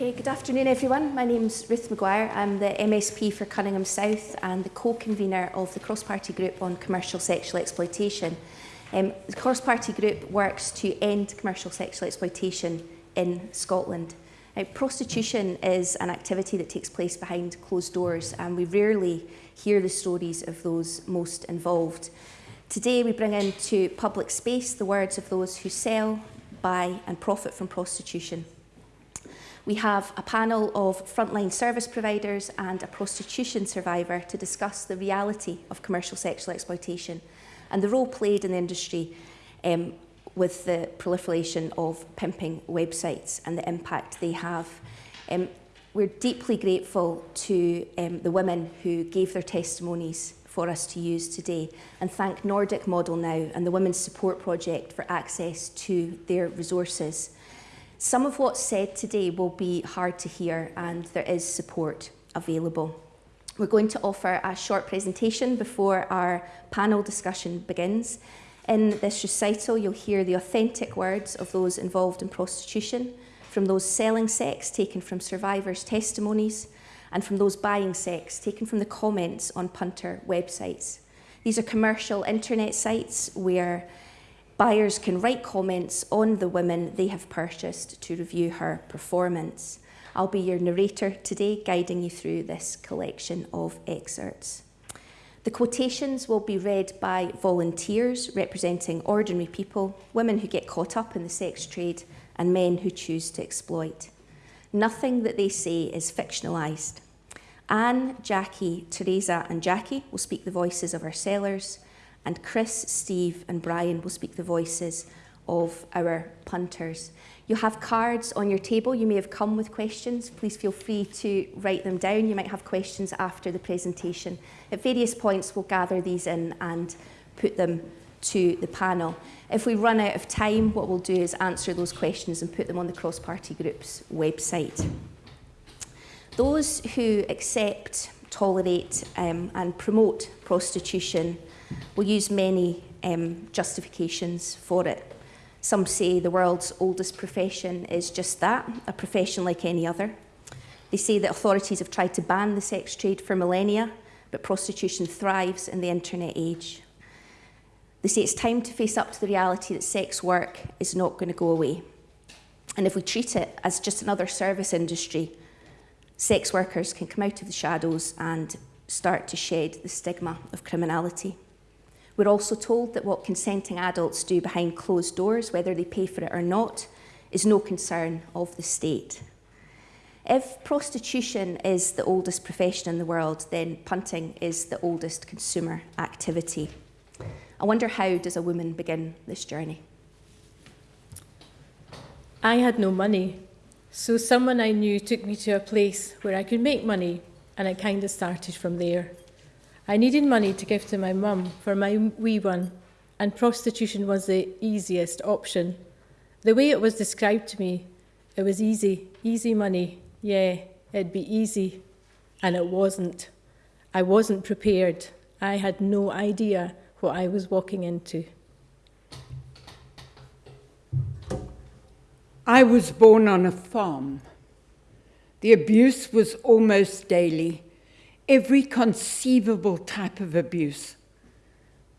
Okay, good afternoon everyone. My name's Ruth Maguire. I'm the MSP for Cunninghame South and the co-convener of the cross-party group on commercial sexual exploitation. Um, the cross-party group works to end commercial sexual exploitation in Scotland. Now, prostitution is an activity that takes place behind closed doors and we rarely hear the stories of those most involved. Today we bring into public space the words of those who sell, buy and profit from prostitution. We have a panel of frontline service providers and a prostitution survivor to discuss the reality of commercial sexual exploitation and the role played in the industry um, with the proliferation of pimping websites and the impact they have. Um, we're deeply grateful to um, the women who gave their testimonies for us to use today and thank Nordic Model Now and the Women's Support Project for access to their resources. Some of what's said today will be hard to hear and there is support available. We're going to offer a short presentation before our panel discussion begins. In this recital, you'll hear the authentic words of those involved in prostitution, from those selling sex taken from survivors' testimonies, and from those buying sex taken from the comments on punter websites. These are commercial internet sites where buyers can write comments on the women they have purchased to review her performance. I'll be your narrator today, guiding you through this collection of excerpts. The quotations will be read by volunteers representing ordinary people, women who get caught up in the sex trade, and men who choose to exploit. Nothing that they say is fictionalised. Anne, Jackie, Teresa, and Jackie will speak the voices of our sellers, and Chris, Steve, and Brian will speak the voices of our punters. You'll have cards on your table. You may have come with questions. Please feel free to write them down. You might have questions after the presentation. At various points, we'll gather these in and put them to the panel. If we run out of time, what we'll do is answer those questions and put them on the cross-party group's website. Those who accept, tolerate um, and promote prostitution will use many um, justifications for it. Some say the world's oldest profession is just that, a profession like any other. They say that authorities have tried to ban the sex trade for millennia, but prostitution thrives in the internet age. They say it's time to face up to the reality that sex work is not going to go away. And if we treat it as just another service industry, sex workers can come out of the shadows and start to shed the stigma of criminality. We're also told that what consenting adults do behind closed doors, whether they pay for it or not, is no concern of the state. If prostitution is the oldest profession in the world, then punting is the oldest consumer activity. I wonder how does a woman begin this journey? I had no money, so someone I knew took me to a place where I could make money, and I kind of started from there. I needed money to give to my mum for my wee one, and prostitution was the easiest option. The way it was described to me, it was easy, easy money. Yeah, it'd be easy. And it wasn't. I wasn't prepared. I had no idea what I was walking into. I was born on a farm. The abuse was almost daily every conceivable type of abuse.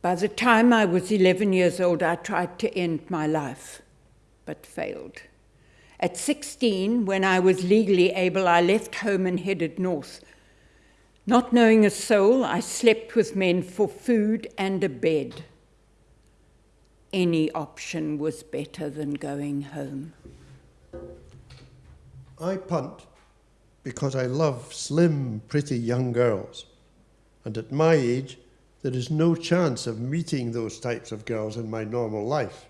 By the time I was 11 years old, I tried to end my life, but failed. At 16, when I was legally able, I left home and headed north. Not knowing a soul, I slept with men for food and a bed. Any option was better than going home. I punt because I love slim, pretty young girls. And at my age, there is no chance of meeting those types of girls in my normal life.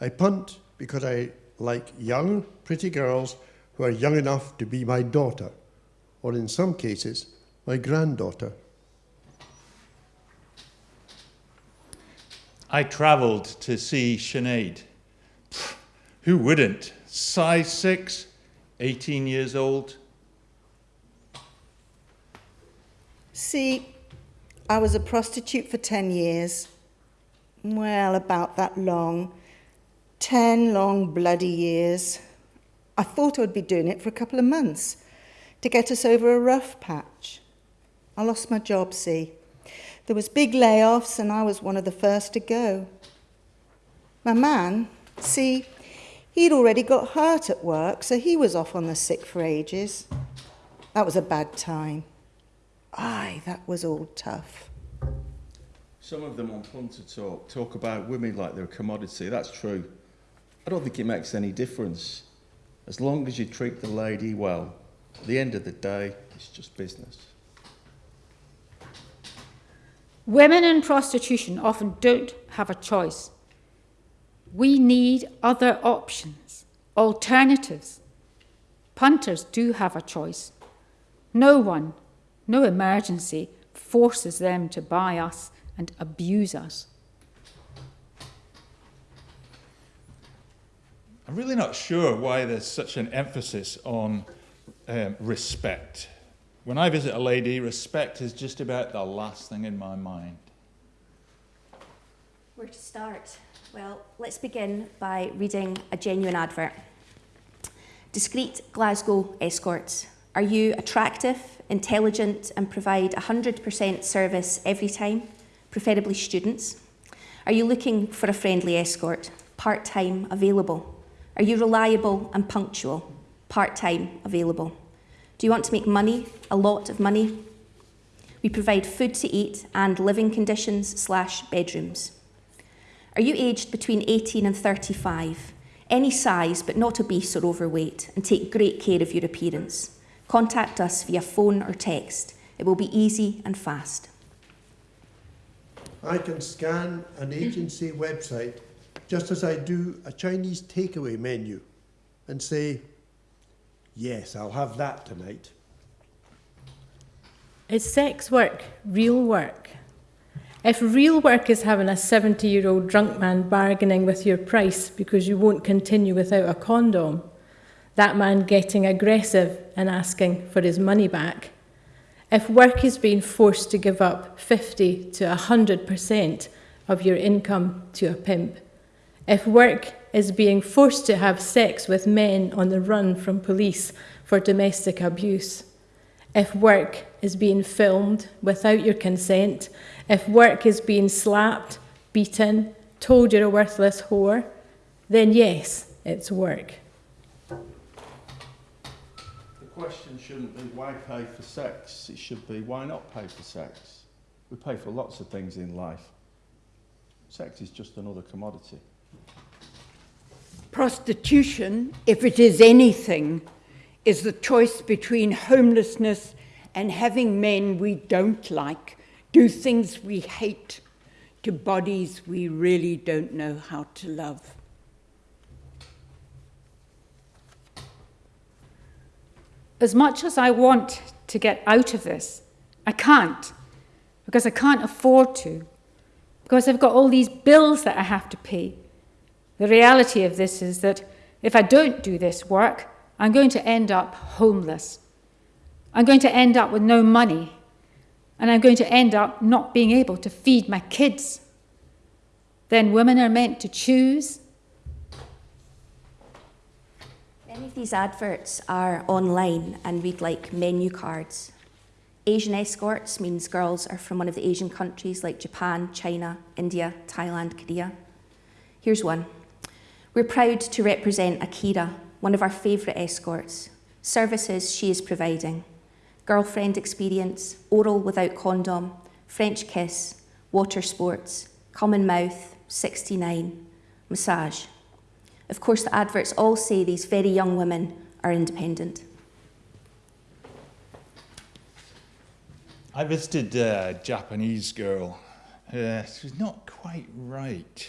I punt because I like young, pretty girls who are young enough to be my daughter, or in some cases, my granddaughter. I travelled to see Sinead. Who wouldn't? Size six, 18 years old? See, I was a prostitute for 10 years. Well, about that long. 10 long bloody years. I thought I would be doing it for a couple of months to get us over a rough patch. I lost my job, see. There was big layoffs and I was one of the first to go. My man, see, he'd already got hurt at work, so he was off on the sick for ages. That was a bad time. Aye, that was all tough. Some of them on Punter Talk talk about women like they're a commodity. That's true. I don't think it makes any difference. As long as you treat the lady well, at the end of the day, it's just business. Women in prostitution often don't have a choice. We need other options, alternatives. Punters do have a choice. No one, no emergency, forces them to buy us and abuse us. I'm really not sure why there's such an emphasis on um, respect. When I visit a lady, respect is just about the last thing in my mind. Where to start? Well, let's begin by reading a genuine advert. Discreet Glasgow escorts. Are you attractive, intelligent, and provide 100% service every time, preferably students? Are you looking for a friendly escort, part time available? Are you reliable and punctual, part time available? Do you want to make money, a lot of money? We provide food to eat and living conditions slash bedrooms. Are you aged between 18 and 35? Any size but not obese or overweight and take great care of your appearance. Contact us via phone or text. It will be easy and fast. I can scan an agency website just as I do a Chinese takeaway menu and say, yes, I'll have that tonight. Is sex work real work? If real work is having a 70 year old drunk man bargaining with your price because you won't continue without a condom, that man getting aggressive and asking for his money back, if work is being forced to give up 50 to 100% of your income to a pimp, if work is being forced to have sex with men on the run from police for domestic abuse, if work is being filmed without your consent, if work is being slapped, beaten, told you're a worthless whore, then yes, it's work. The question shouldn't be why pay for sex, it should be why not pay for sex. We pay for lots of things in life. Sex is just another commodity. Prostitution, if it is anything, is the choice between homelessness and having men we don't like do things we hate to bodies we really don't know how to love. As much as I want to get out of this, I can't because I can't afford to, because I've got all these bills that I have to pay. The reality of this is that if I don't do this work, I'm going to end up homeless. I'm going to end up with no money. And I'm going to end up not being able to feed my kids. Then women are meant to choose. Many of these adverts are online and read like menu cards. Asian escorts means girls are from one of the Asian countries like Japan, China, India, Thailand, Korea. Here's one. We're proud to represent Akira, one of our favourite escorts. Services she is providing girlfriend experience, oral without condom, French kiss, water sports, common mouth, 69, massage. Of course, the adverts all say these very young women are independent. I visited a Japanese girl. Uh, she was not quite right.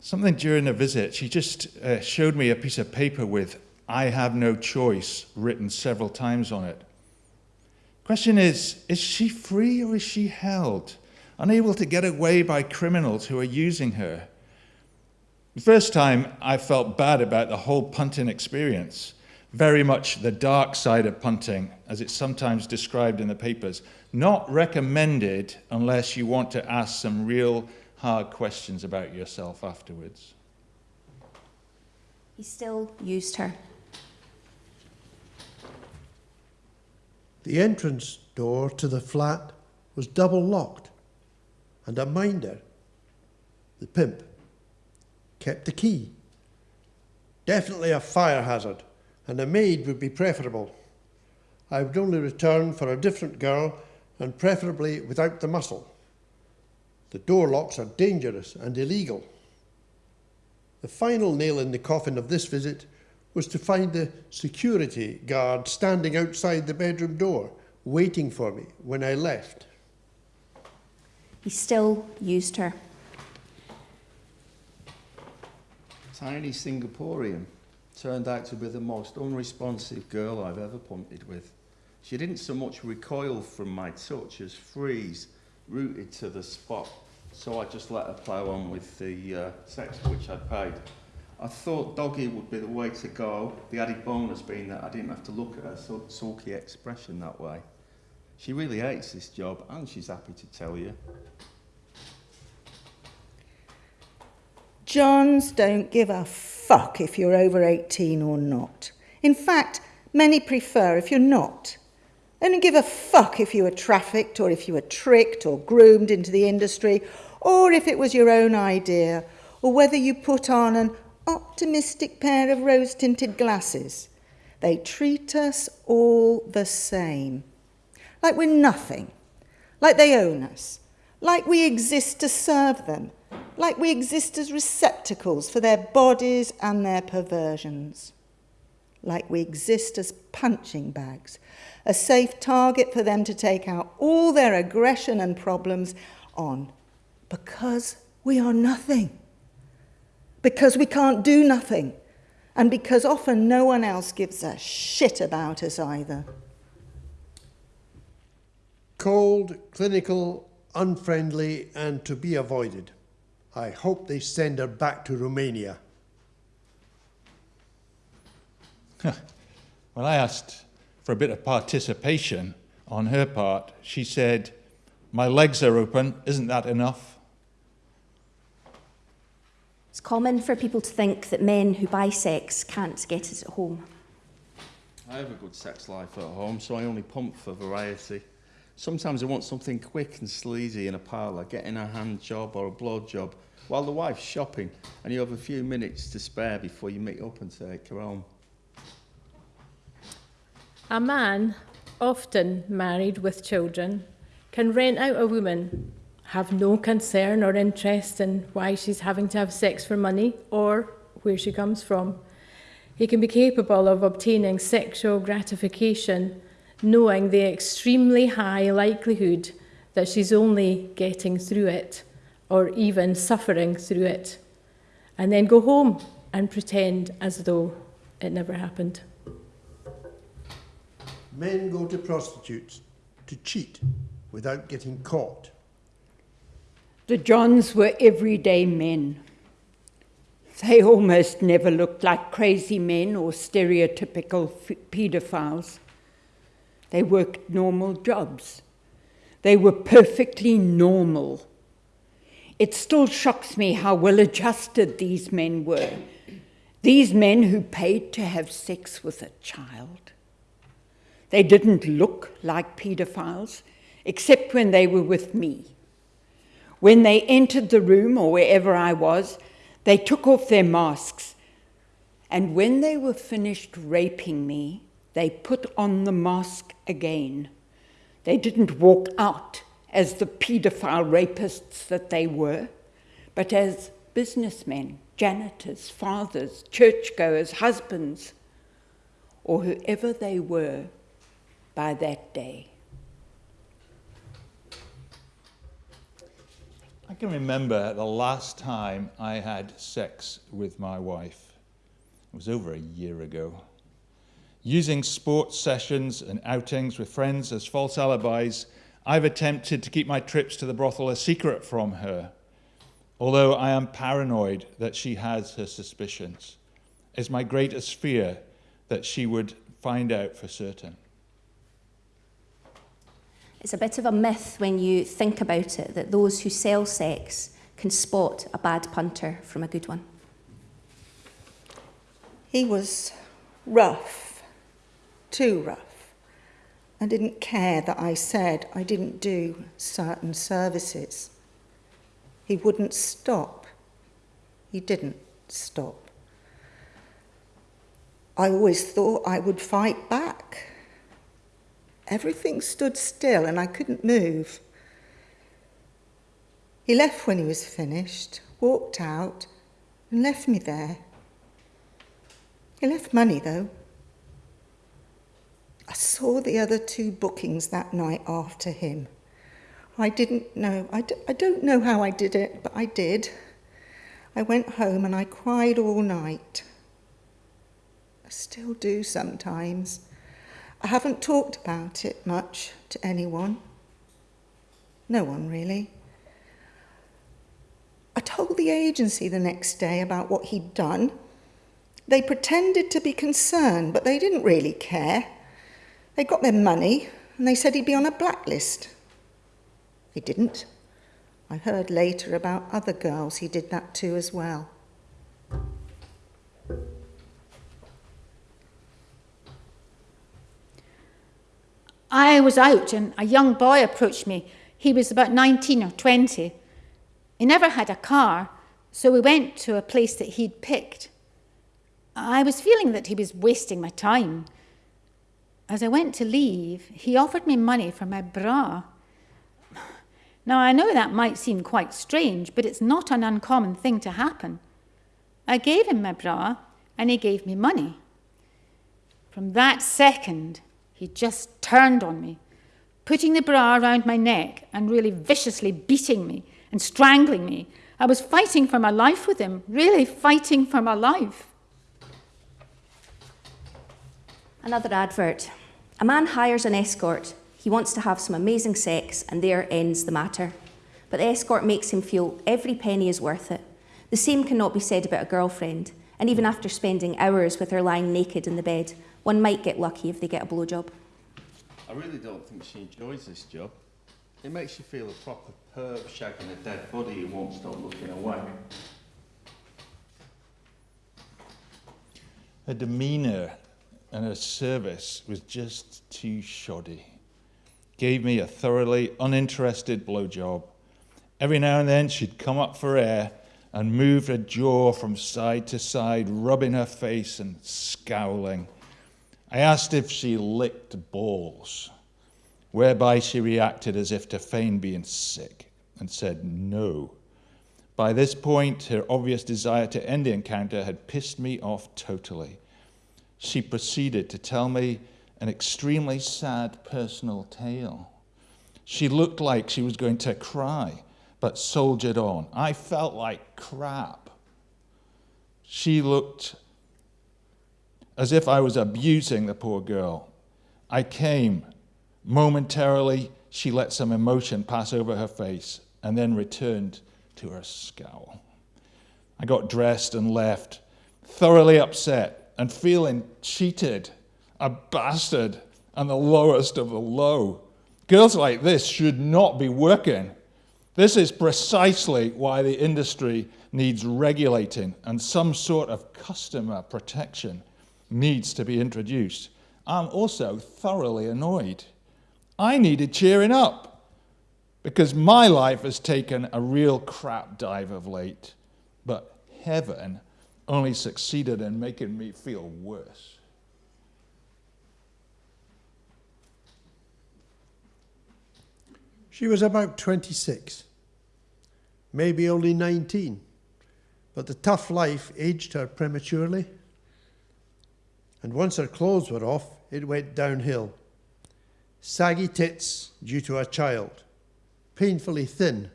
Something during a visit, she just uh, showed me a piece of paper with I have no choice written several times on it. Question is, is she free or is she held? Unable to get away by criminals who are using her? The first time I felt bad about the whole punting experience, very much the dark side of punting, as it's sometimes described in the papers, not recommended unless you want to ask some real hard questions about yourself afterwards. He still used her. The entrance door to the flat was double locked, and a minder, the pimp, kept the key. Definitely a fire hazard, and a maid would be preferable. I would only return for a different girl, and preferably without the muscle. The door locks are dangerous and illegal. The final nail in the coffin of this visit was to find the security guard standing outside the bedroom door, waiting for me when I left. He still used her. Tiny Singaporean turned out to be the most unresponsive girl I've ever punted with. She didn't so much recoil from my touch as freeze, rooted to the spot. So I just let her plough on with the uh, sex for which I'd paid. I thought doggy would be the way to go, the added bonus being that I didn't have to look at her so sulky expression that way. She really hates this job and she's happy to tell you. Johns don't give a fuck if you're over 18 or not. In fact, many prefer if you're not. Don't give a fuck if you were trafficked or if you were tricked or groomed into the industry or if it was your own idea or whether you put on an optimistic pair of rose tinted glasses. They treat us all the same. Like we're nothing. Like they own us. Like we exist to serve them like we exist as receptacles for their bodies and their perversions, like we exist as punching bags, a safe target for them to take out all their aggression and problems on, because we are nothing, because we can't do nothing, and because often no one else gives a shit about us either. Cold, clinical, unfriendly, and to be avoided. I hope they send her back to Romania. when I asked for a bit of participation on her part, she said, My legs are open, isn't that enough? It's common for people to think that men who buy sex can't get it at home. I have a good sex life at home, so I only pump for variety. Sometimes I want something quick and sleazy in a parlour, getting a hand job or a blow job, while the wife's shopping and you have a few minutes to spare before you meet up and take her home. A man, often married with children, can rent out a woman, have no concern or interest in why she's having to have sex for money or where she comes from. He can be capable of obtaining sexual gratification knowing the extremely high likelihood that she's only getting through it or even suffering through it, and then go home and pretend as though it never happened. Men go to prostitutes to cheat without getting caught. The Johns were everyday men. They almost never looked like crazy men or stereotypical paedophiles. They worked normal jobs. They were perfectly normal. It still shocks me how well adjusted these men were. These men who paid to have sex with a child. They didn't look like paedophiles, except when they were with me. When they entered the room or wherever I was, they took off their masks. And when they were finished raping me, they put on the mask again. They didn't walk out as the paedophile rapists that they were, but as businessmen, janitors, fathers, churchgoers, husbands, or whoever they were by that day. I can remember the last time I had sex with my wife. It was over a year ago using sports sessions and outings with friends as false alibis, I've attempted to keep my trips to the brothel a secret from her, although I am paranoid that she has her suspicions. It's my greatest fear that she would find out for certain. It's a bit of a myth when you think about it that those who sell sex can spot a bad punter from a good one. He was rough too rough. I didn't care that I said I didn't do certain services. He wouldn't stop. He didn't stop. I always thought I would fight back. Everything stood still and I couldn't move. He left when he was finished, walked out, and left me there. He left money, though. I saw the other two bookings that night after him. I didn't know, I d- I don't know how I did it, but I did. I went home and I cried all night. I still do sometimes. I haven't talked about it much to anyone. No one really. I told the agency the next day about what he'd done. They pretended to be concerned, but they didn't really care. They got their money and they said he'd be on a blacklist. He didn't. I heard later about other girls he did that to as well. I was out and a young boy approached me. He was about 19 or 20. He never had a car, so we went to a place that he'd picked. I was feeling that he was wasting my time. As I went to leave, he offered me money for my bra. Now, I know that might seem quite strange, but it's not an uncommon thing to happen. I gave him my bra, and he gave me money. From that second, he just turned on me, putting the bra around my neck and really viciously beating me and strangling me. I was fighting for my life with him, really fighting for my life. Another advert. A man hires an escort. He wants to have some amazing sex, and there ends the matter. But the escort makes him feel every penny is worth it. The same cannot be said about a girlfriend, and even after spending hours with her lying naked in the bed, one might get lucky if they get a blowjob. I really don't think she enjoys this job. It makes you feel a proper perv shagging a dead body who won't stop looking away. Her demeanour and her service was just too shoddy. Gave me a thoroughly uninterested blowjob. Every now and then she'd come up for air and move her jaw from side to side, rubbing her face and scowling. I asked if she licked balls, whereby she reacted as if to feign being sick and said no. By this point, her obvious desire to end the encounter had pissed me off totally. She proceeded to tell me an extremely sad personal tale. She looked like she was going to cry, but soldiered on. I felt like crap. She looked as if I was abusing the poor girl. I came. Momentarily, she let some emotion pass over her face and then returned to her scowl. I got dressed and left, thoroughly upset and feeling cheated, a bastard, and the lowest of the low. Girls like this should not be working. This is precisely why the industry needs regulating and some sort of customer protection needs to be introduced. I'm also thoroughly annoyed. I needed cheering up because my life has taken a real crap dive of late, but heaven only succeeded in making me feel worse. She was about 26, maybe only 19, but the tough life aged her prematurely. And once her clothes were off, it went downhill. Saggy tits due to a child, painfully thin,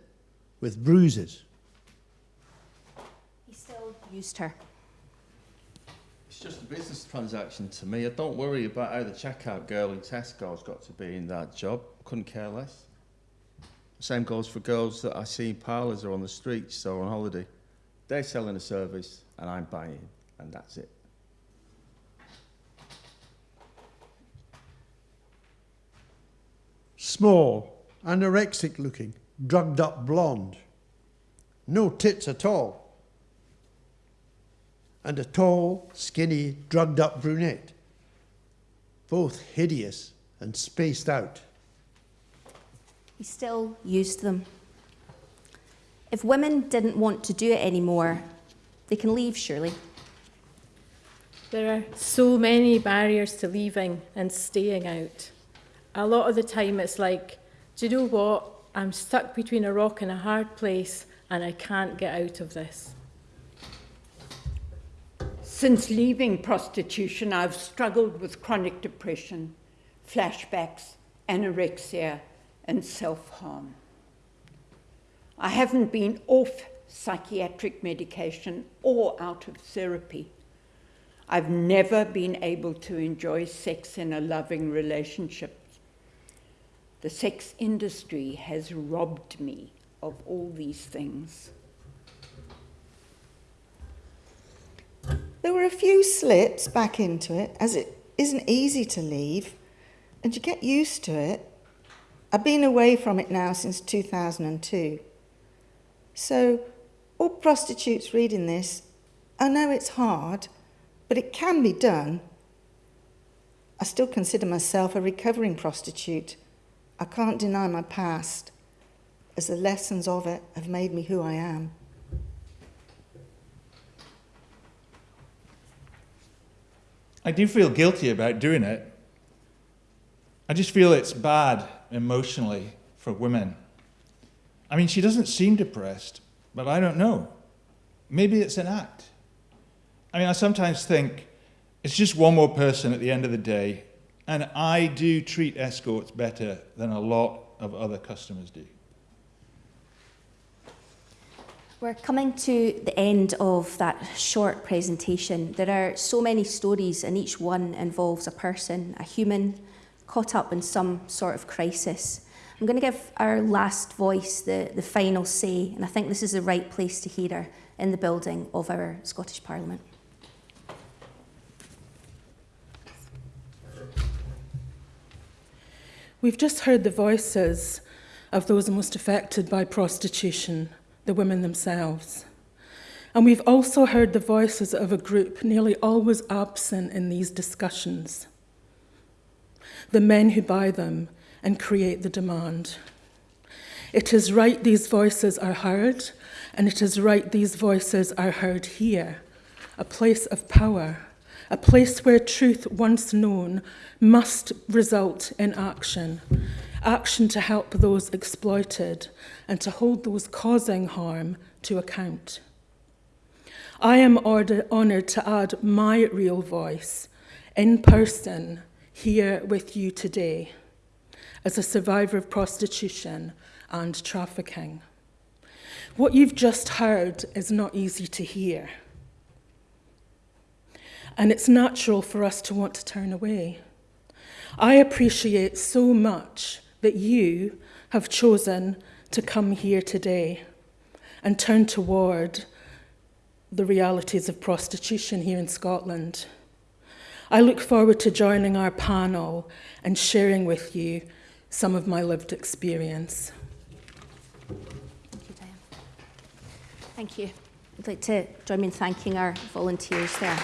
with bruises. He still used her. It's just a business transaction to me. I don't worry about how the checkout girl in Tesco's got to be in that job. Couldn't care less. Same goes for girls that I see in parlours or on the streets or on holiday. They're selling a service and I'm buying, and that's it. Small, anorexic looking, drugged up blonde. No tits at all. And a tall, skinny, drugged up brunette. Both hideous and spaced out. He still used them. If women didn't want to do it anymore, they can leave, surely. There are so many barriers to leaving and staying out. A lot of the time, it's like, do you know what? I'm stuck between a rock and a hard place, and I can't get out of this. Since leaving prostitution, I've struggled with chronic depression, flashbacks, anorexia, and self harm. I haven't been off psychiatric medication or out of therapy. I've never been able to enjoy sex in a loving relationship. The sex industry has robbed me of all these things. There were a few slips back into it, as it isn't easy to leave, and you get used to it. I've been away from it now since 2002. So, all prostitutes reading this, I know it's hard, but it can be done. I still consider myself a recovering prostitute. I can't deny my past, as the lessons of it have made me who I am. I do feel guilty about doing it. I just feel it's bad emotionally for women. I mean, she doesn't seem depressed, but I don't know. Maybe it's an act. I mean, I sometimes think it's just one more person at the end of the day, and I do treat escorts better than a lot of other customers do. We're coming to the end of that short presentation. There are so many stories, and each one involves a person, a human, caught up in some sort of crisis. I'm going to give our last voice the, the final say, and I think this is the right place to hear her in the building of our Scottish Parliament. We've just heard the voices of those most affected by prostitution, the women themselves. And we've also heard the voices of a group nearly always absent in these discussions the men who buy them and create the demand. It is right these voices are heard, and it is right these voices are heard here, a place of power, a place where truth once known must result in action. Action to help those exploited and to hold those causing harm to account. I am honoured to add my real voice in person here with you today as a survivor of prostitution and trafficking. What you've just heard is not easy to hear. And it's natural for us to want to turn away. I appreciate so much that you have chosen to come here today and turn toward the realities of prostitution here in Scotland. I look forward to joining our panel and sharing with you some of my lived experience. Thank you, Diane. Thank you. I'd like to join me in thanking our volunteers there.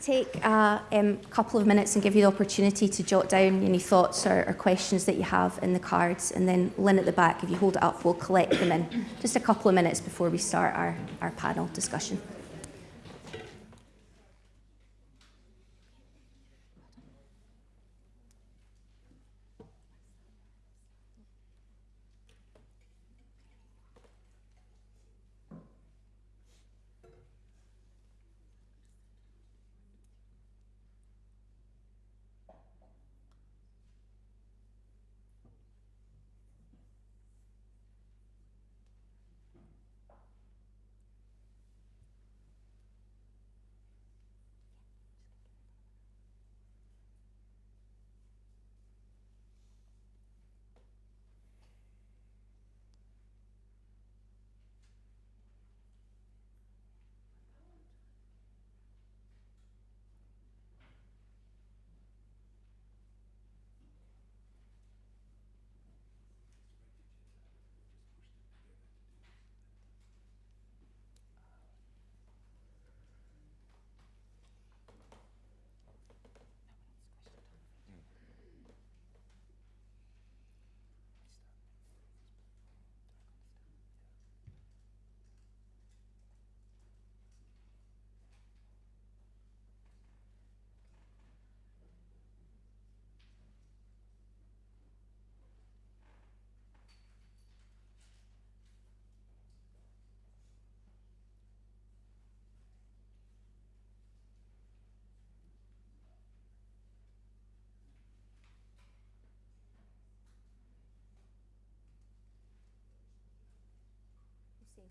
Take a um, couple of minutes and give you the opportunity to jot down any thoughts or, or questions that you have in the cards, and then Lynn at the back, if you hold it up, we'll collect them in just a couple of minutes before we start our, our panel discussion.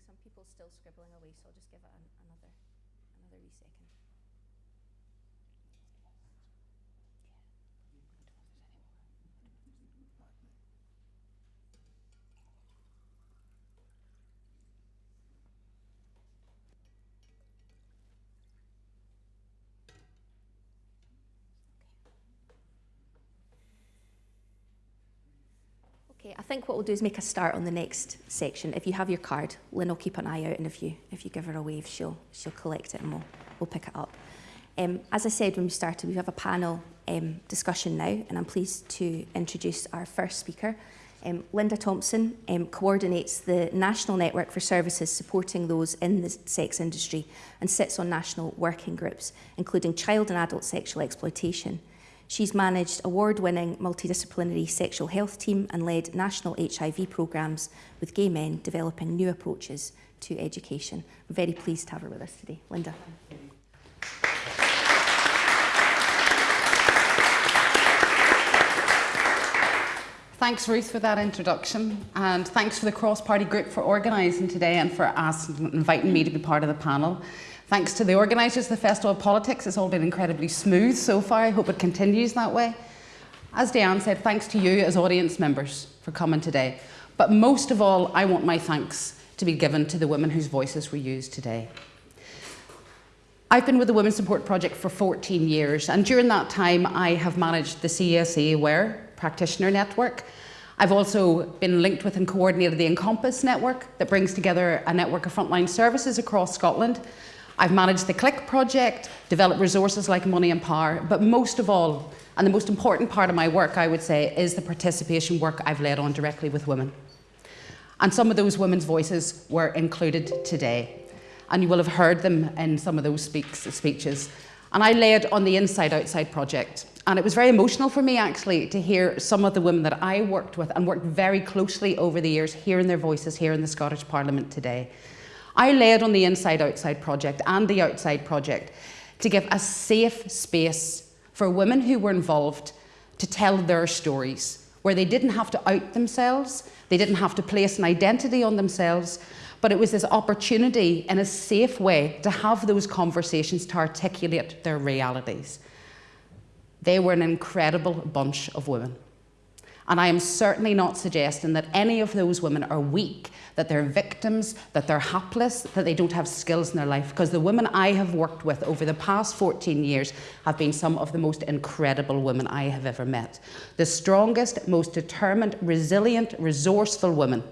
Some people still scribbling away, so I'll just give it an, another, another wee second. Okay, I think what we'll do is make a start on the next section. If you have your card, Lynn will keep an eye out, and if you if you give her a wave, she'll she'll collect it and we'll we'll pick it up. Um, as I said when we started, we have a panel um, discussion now, and I'm pleased to introduce our first speaker. Um, Linda Thompson um, coordinates the National Network for Services supporting those in the sex industry and sits on national working groups, including child and adult sexual exploitation. She's managed award-winning multidisciplinary sexual health team and led national HIV programmes with gay men developing new approaches to education. I'm very pleased to have her with us today. Linda. Thanks, Ruth, for that introduction, and thanks for the Cross Party Group for organising today and for asking, inviting me to be part of the panel. Thanks to the organisers of the Festival of Politics, it's all been incredibly smooth so far. I hope it continues that way. As Diane said, thanks to you as audience members for coming today. But most of all, I want my thanks to be given to the women whose voices were used today. I've been with the Women's Support Project for 14 years, and during that time, I have managed the CSE Aware practitioner network. I've also been linked with and coordinated the Encompass network that brings together a network of frontline services across Scotland. I've managed the CLICK project, developed resources like Money and Power, but most of all, and the most important part of my work, I would say, is the participation work I've led on directly with women. And some of those women's voices were included today. And you will have heard them in some of those speaks, speeches. And I led on the Inside Outside project. And it was very emotional for me actually to hear some of the women that I worked with and worked very closely over the years hearing their voices here in the Scottish Parliament today. I led on the Inside Outside project and the Outside project to give a safe space for women who were involved to tell their stories, where they didn't have to out themselves, they didn't have to place an identity on themselves, but it was this opportunity in a safe way to have those conversations to articulate their realities. They were an incredible bunch of women. And I am certainly not suggesting that any of those women are weak, that they're victims, that they're hapless, that they don't have skills in their life, because the women I have worked with over the past 14 years have been some of the most incredible women I have ever met. The strongest, most determined, resilient, resourceful women.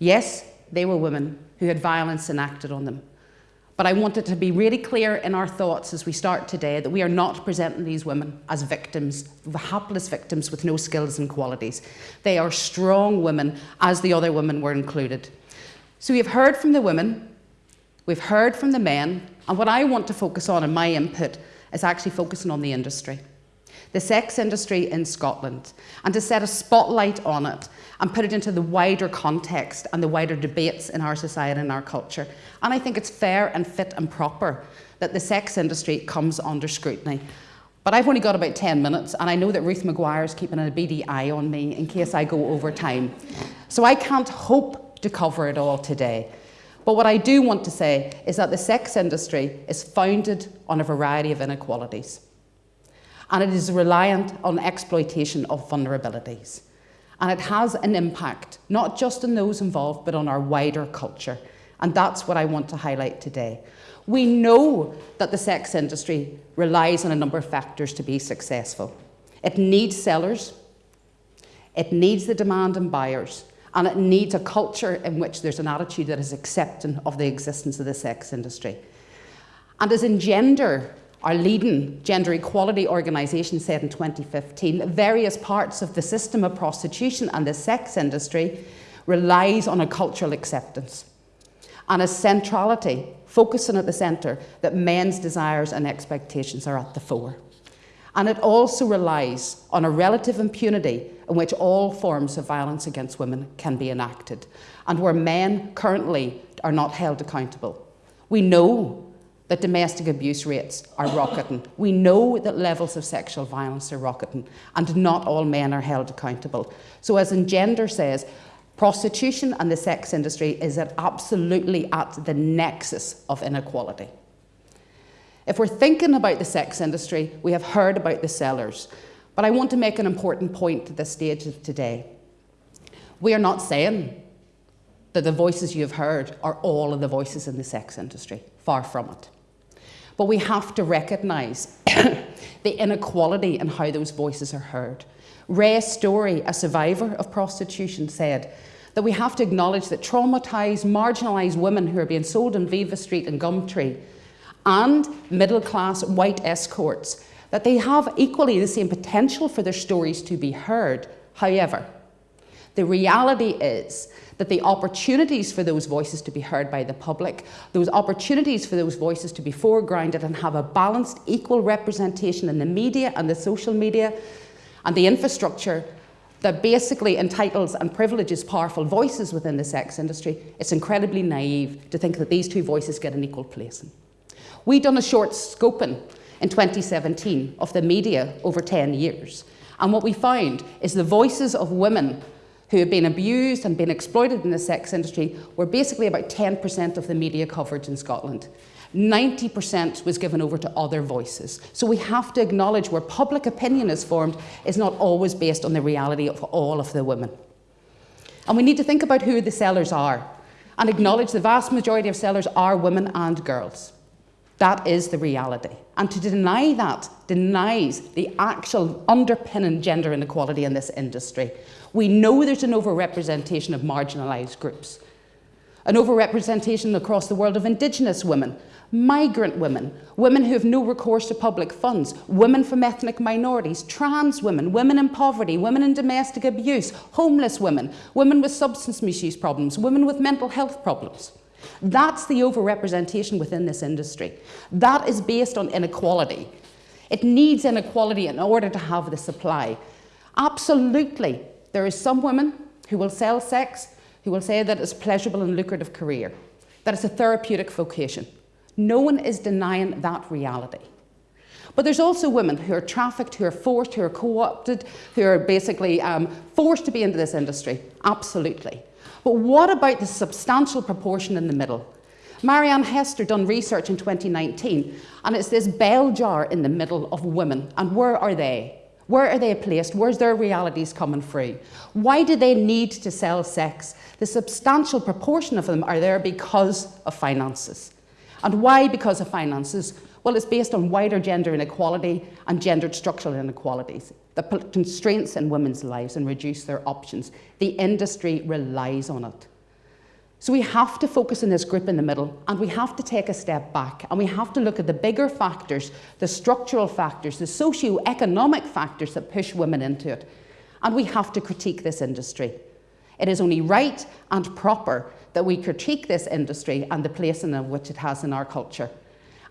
Yes, they were women who had violence enacted on them. But I want it to be really clear in our thoughts as we start today that we are not presenting these women as victims, hapless victims with no skills and qualities. They are strong women, as the other women were included. So we've heard from the women, we've heard from the men, and what I want to focus on in my input is actually focusing on the industry the sex industry in Scotland, and to set a spotlight on it and put it into the wider context and the wider debates in our society and our culture. And I think it's fair and fit and proper that the sex industry comes under scrutiny. But I've only got about 10 minutes, and I know that Ruth Maguire is keeping a beady eye on me in case I go over time. So I can't hope to cover it all today. But what I do want to say is that the sex industry is founded on a variety of inequalities and it is reliant on exploitation of vulnerabilities. And it has an impact, not just on those involved, but on our wider culture. And that's what I want to highlight today. We know that the sex industry relies on a number of factors to be successful. It needs sellers, it needs the demand and buyers, and it needs a culture in which there's an attitude that is accepting of the existence of the sex industry. And as in gender, our leading gender equality organisation said in 2015 that various parts of the system of prostitution and the sex industry relies on a cultural acceptance and a centrality, focusing at the centre, that men's desires and expectations are at the fore. And it also relies on a relative impunity in which all forms of violence against women can be enacted, and where men currently are not held accountable. We know that domestic abuse rates are rocketing. We know that levels of sexual violence are rocketing, and not all men are held accountable. So, as Engender says, Prostitution and the sex industry is at absolutely at the nexus of inequality. If we're thinking about the sex industry, we have heard about the sellers. But I want to make an important point at this stage of today. We are not saying that the voices you have heard are all of the voices in the sex industry. Far from it. But we have to recognise the inequality in how those voices are heard. Rae Story, a survivor of prostitution, said that we have to acknowledge that traumatised, marginalised women who are being sold on Vivastreet and Gumtree and middle class white escorts, that they have equally the same potential for their stories to be heard. However, the reality is that the opportunities for those voices to be heard by the public, those opportunities for those voices to be foregrounded and have a balanced, equal representation in the media and the social media and the infrastructure that basically entitles and privileges powerful voices within the sex industry, it's incredibly naive to think that these two voices get an equal placing. We done a short scoping in 2017 of the media over 10 years. And what we found is the voices of women who have been abused and been exploited in the sex industry were basically about 10% of the media coverage in Scotland. 90% was given over to other voices. So we have to acknowledge where public opinion is formed is not always based on the reality of all of the women. And we need to think about who the sellers are and acknowledge the vast majority of sellers are women and girls. That is the reality. And to deny that denies the actual underpinning gender inequality in this industry. We know there's an overrepresentation of marginalised groups, an overrepresentation across the world of Indigenous women, migrant women, women who have no recourse to public funds, women from ethnic minorities, trans women, women in poverty, women in domestic abuse, homeless women, women with substance misuse problems, women with mental health problems. That's the overrepresentation within this industry. That is based on inequality. It needs inequality in order to have the supply. Absolutely, there is some women who will sell sex, who will say that it's a pleasurable and lucrative career, that it's a therapeutic vocation. No one is denying that reality. But there's also women who are trafficked, who are forced, who are co-opted, who are basically um, forced to be into this industry. Absolutely. But what about the substantial proportion in the middle? Marianne Hester done research in 2019, and it's this bell jar in the middle of women. And where are they? Where are they placed? Where's their realities coming free? Why do they need to sell sex? The substantial proportion of them are there because of finances. And why because of finances? Well, it's based on wider gender inequality and gendered structural inequalities that put constraints in women's lives and reduce their options. The industry relies on it. So we have to focus on this group in the middle and we have to take a step back and we have to look at the bigger factors, the structural factors, the socio-economic factors that push women into it. And we have to critique this industry. It is only right and proper that we critique this industry and the place in which it has in our culture.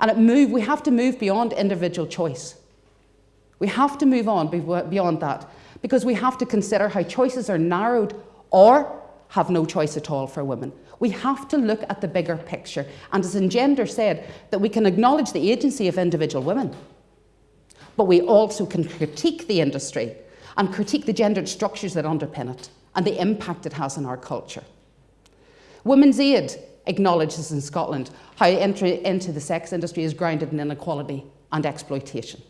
And it move, we have to move beyond individual choice. We have to move on beyond that because we have to consider how choices are narrowed or have no choice at all for women. We have to look at the bigger picture. And as Engender said, that we can acknowledge the agency of individual women, but we also can critique the industry and critique the gendered structures that underpin it and the impact it has on our culture. Women's Aid acknowledges in Scotland how entry into the sex industry is grounded in inequality and exploitation,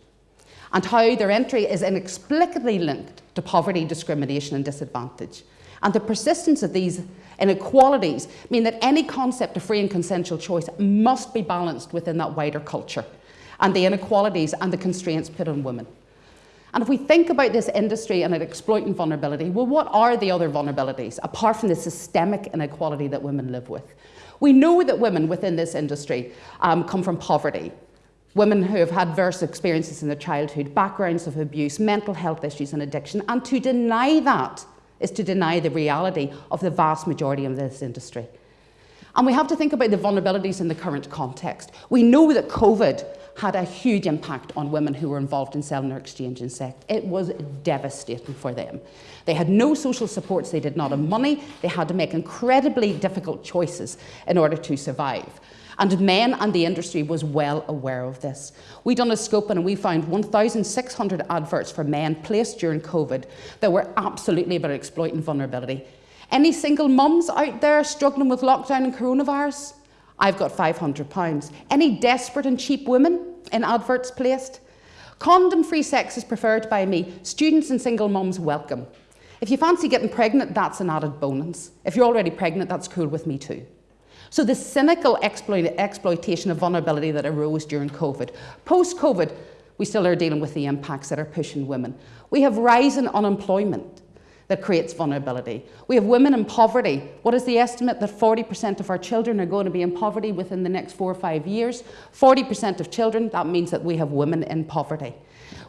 and how their entry is inexplicably linked to poverty, discrimination and disadvantage. And the persistence of these inequalities mean that any concept of free and consensual choice must be balanced within that wider culture and the inequalities and the constraints put on women. And if we think about this industry and it exploiting vulnerability, well, what are the other vulnerabilities apart from the systemic inequality that women live with? We know that women within this industry um, come from poverty, women who have had adverse experiences in their childhood, backgrounds of abuse, mental health issues and addiction, and to deny that is to deny the reality of the vast majority of this industry. And we have to think about the vulnerabilities in the current context. We know that COVID had a huge impact on women who were involved in selling or exchanging sex. It was devastating for them. They had no social supports, they did not have money, they had to make incredibly difficult choices in order to survive. And men and the industry was well aware of this. We done a scope and we found 1,600 adverts for men placed during COVID that were absolutely about exploiting vulnerability. Any single mums out there struggling with lockdown and coronavirus? I've got £500. Any desperate and cheap women in adverts placed? Condom free sex is preferred by me. Students and single mums welcome. If you fancy getting pregnant, that's an added bonus. If you're already pregnant, that's cool with me too. So the cynical exploit exploitation of vulnerability that arose during COVID. Post-COVID, we still are dealing with the impacts that are pushing women. We have rising unemployment that creates vulnerability. We have women in poverty. What is the estimate that 40% of our children are going to be in poverty within the next four or five years? 40% of children, that means that we have women in poverty.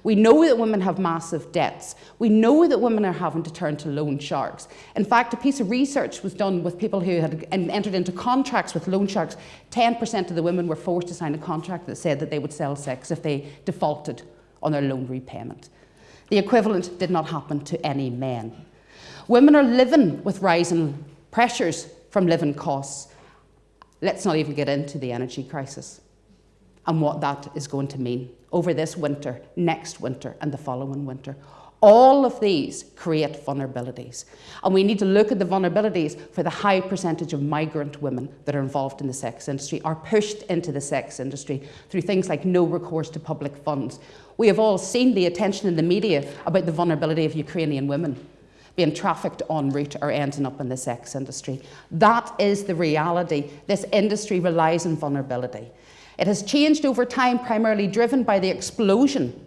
We know that women have massive debts. We know that women are having to turn to loan sharks. In fact, a piece of research was done with people who had entered into contracts with loan sharks. 10% of the women were forced to sign a contract that said that they would sell sex if they defaulted on their loan repayment. The equivalent did not happen to any men. Women are living with rising pressures from living costs. Let's not even get into the energy crisis and what that is going to mean over this winter, next winter, and the following winter. All of these create vulnerabilities. And we need to look at the vulnerabilities for the high percentage of migrant women that are involved in the sex industry, are pushed into the sex industry through things like no recourse to public funds. We have all seen the attention in the media about the vulnerability of Ukrainian women being trafficked en route or ending up in the sex industry. That is the reality. This industry relies on vulnerability. It has changed over time, primarily driven by the explosion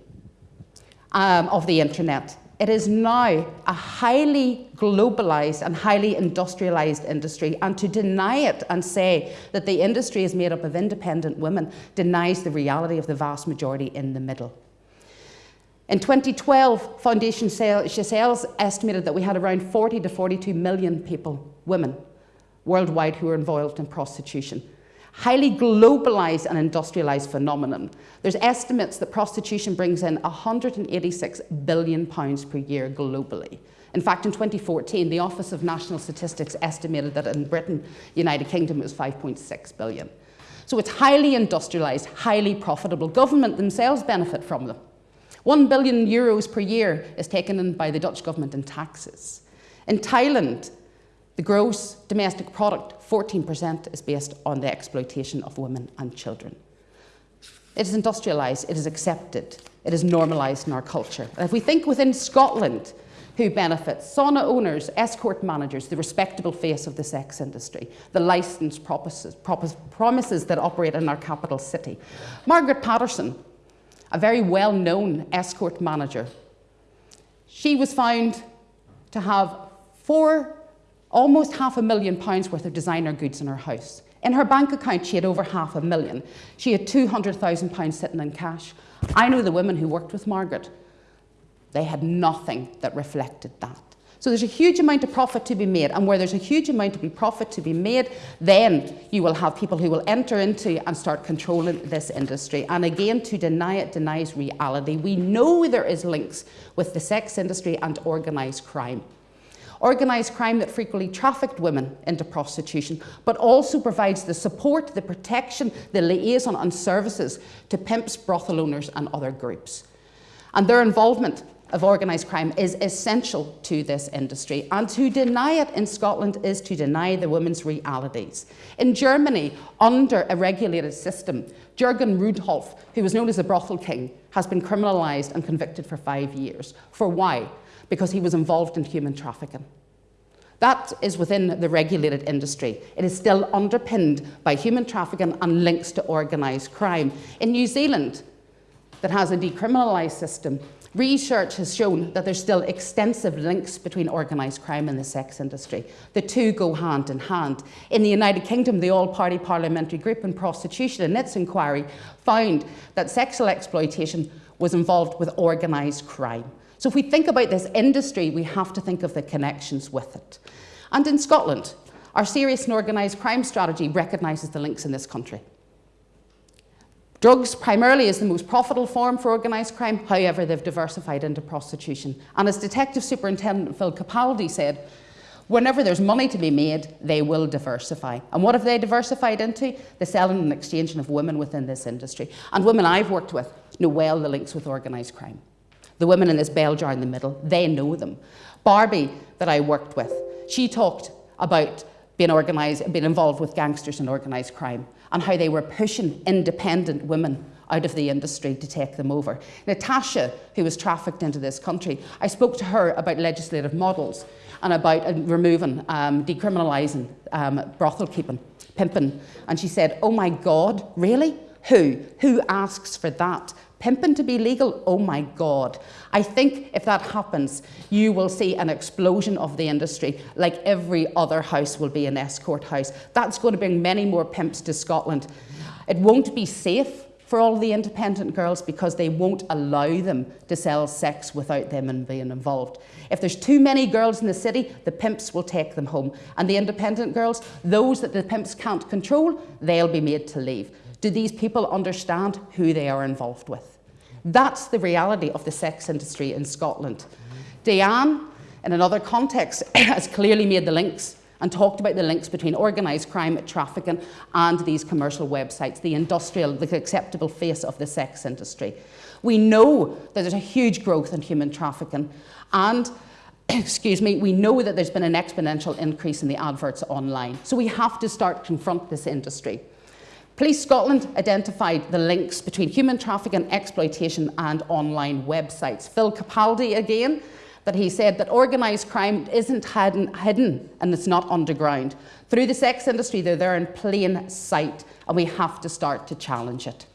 um, of the internet. It is now a highly globalized and highly industrialized industry, and to deny it and say that the industry is made up of independent women denies the reality of the vast majority in the middle. In 2012, Foundation Scelles estimated that we had around 40 to 42 million people, women, worldwide who were involved in prostitution highly globalized and industrialized phenomenon. There's estimates that prostitution brings in 186 billion pounds per year globally. In fact, in 2014, the Office of National Statistics estimated that in Britain, United Kingdom, it was 5.6 billion. So it's highly industrialized, highly profitable. Government themselves benefit from them. 1 billion euros per year is taken in by the Dutch government in taxes. In Thailand, the gross domestic product, 14%, is based on the exploitation of women and children. It is industrialised, it is accepted, it is normalised in our culture. And if we think within Scotland, who benefits? Sauna owners, escort managers, the respectable face of the sex industry, the licensed promises, promises that operate in our capital city. Margaret Patterson, a very well-known escort manager, she was found to have four almost half a million pounds worth of designer goods in her house. In her bank account, she had over half a million. She had £200,000 sitting in cash. I know the women who worked with Margaret. They had nothing that reflected that. So there's a huge amount of profit to be made, and where there's a huge amount of profit to be made, then you will have people who will enter into and start controlling this industry. And again, to deny it denies reality. We know there is links with the sex industry and organised crime organised crime that frequently trafficked women into prostitution, but also provides the support, the protection, the liaison and services to pimps, brothel owners and other groups. And their involvement of organised crime is essential to this industry. And to deny it in Scotland is to deny the women's realities. In Germany, under a regulated system, Jürgen Rudloff, who was known as the brothel king, has been criminalised and convicted for five years. For why? because he was involved in human trafficking. That is within the regulated industry. It is still underpinned by human trafficking and links to organised crime. In New Zealand, that has a decriminalised system, research has shown that there's still extensive links between organised crime and the sex industry. The two go hand in hand. In the United Kingdom, the All-Party Parliamentary Group on Prostitution in its inquiry found that sexual exploitation was involved with organised crime. So if we think about this industry, we have to think of the connections with it. And in Scotland, our serious and organised crime strategy recognises the links in this country. Drugs primarily is the most profitable form for organised crime, however, they've diversified into prostitution. And as Detective Superintendent Phil Capaldi said, whenever there's money to be made, they will diversify. And what have they diversified into? The selling and exchanging of women within this industry. And women I've worked with know well the links with organised crime. The women in this bell jar in the middle, they know them. Barbie, that I worked with, She talked about being, organised, being involved with gangsters and organised crime and how they were pushing independent women out of the industry to take them over. Natasha, who was trafficked into this country, I spoke to her about legislative models and about uh, removing, um, decriminalising um, brothel keeping, pimping. And she said, oh my God, really? Who? Who asks for that? Pimping to be legal? Oh my God. I think if that happens, you will see an explosion of the industry, like every other house will be an escort house. That's going to bring many more pimps to Scotland. It won't be safe for all the independent girls because they won't allow them to sell sex without them being involved. If there's too many girls in the city, the pimps will take them home. And the independent girls, those that the pimps can't control, they'll be made to leave. Do these people understand who they are involved with? That's the reality of the sex industry in Scotland. Diane, in another context, has clearly made the links and talked about the links between organised crime, trafficking, and these commercial websites, the industrial, the acceptable face of the sex industry. We know that there's a huge growth in human trafficking, and excuse me, we know that there's been an exponential increase in the adverts online. So we have to start confront this industry. Police Scotland identified the links between human trafficking, and exploitation and online websites. Phil Capaldi again that he said that organised crime isn't hidden, and it's not underground. Through the sex industry, they're there in plain sight, and we have to start to challenge it.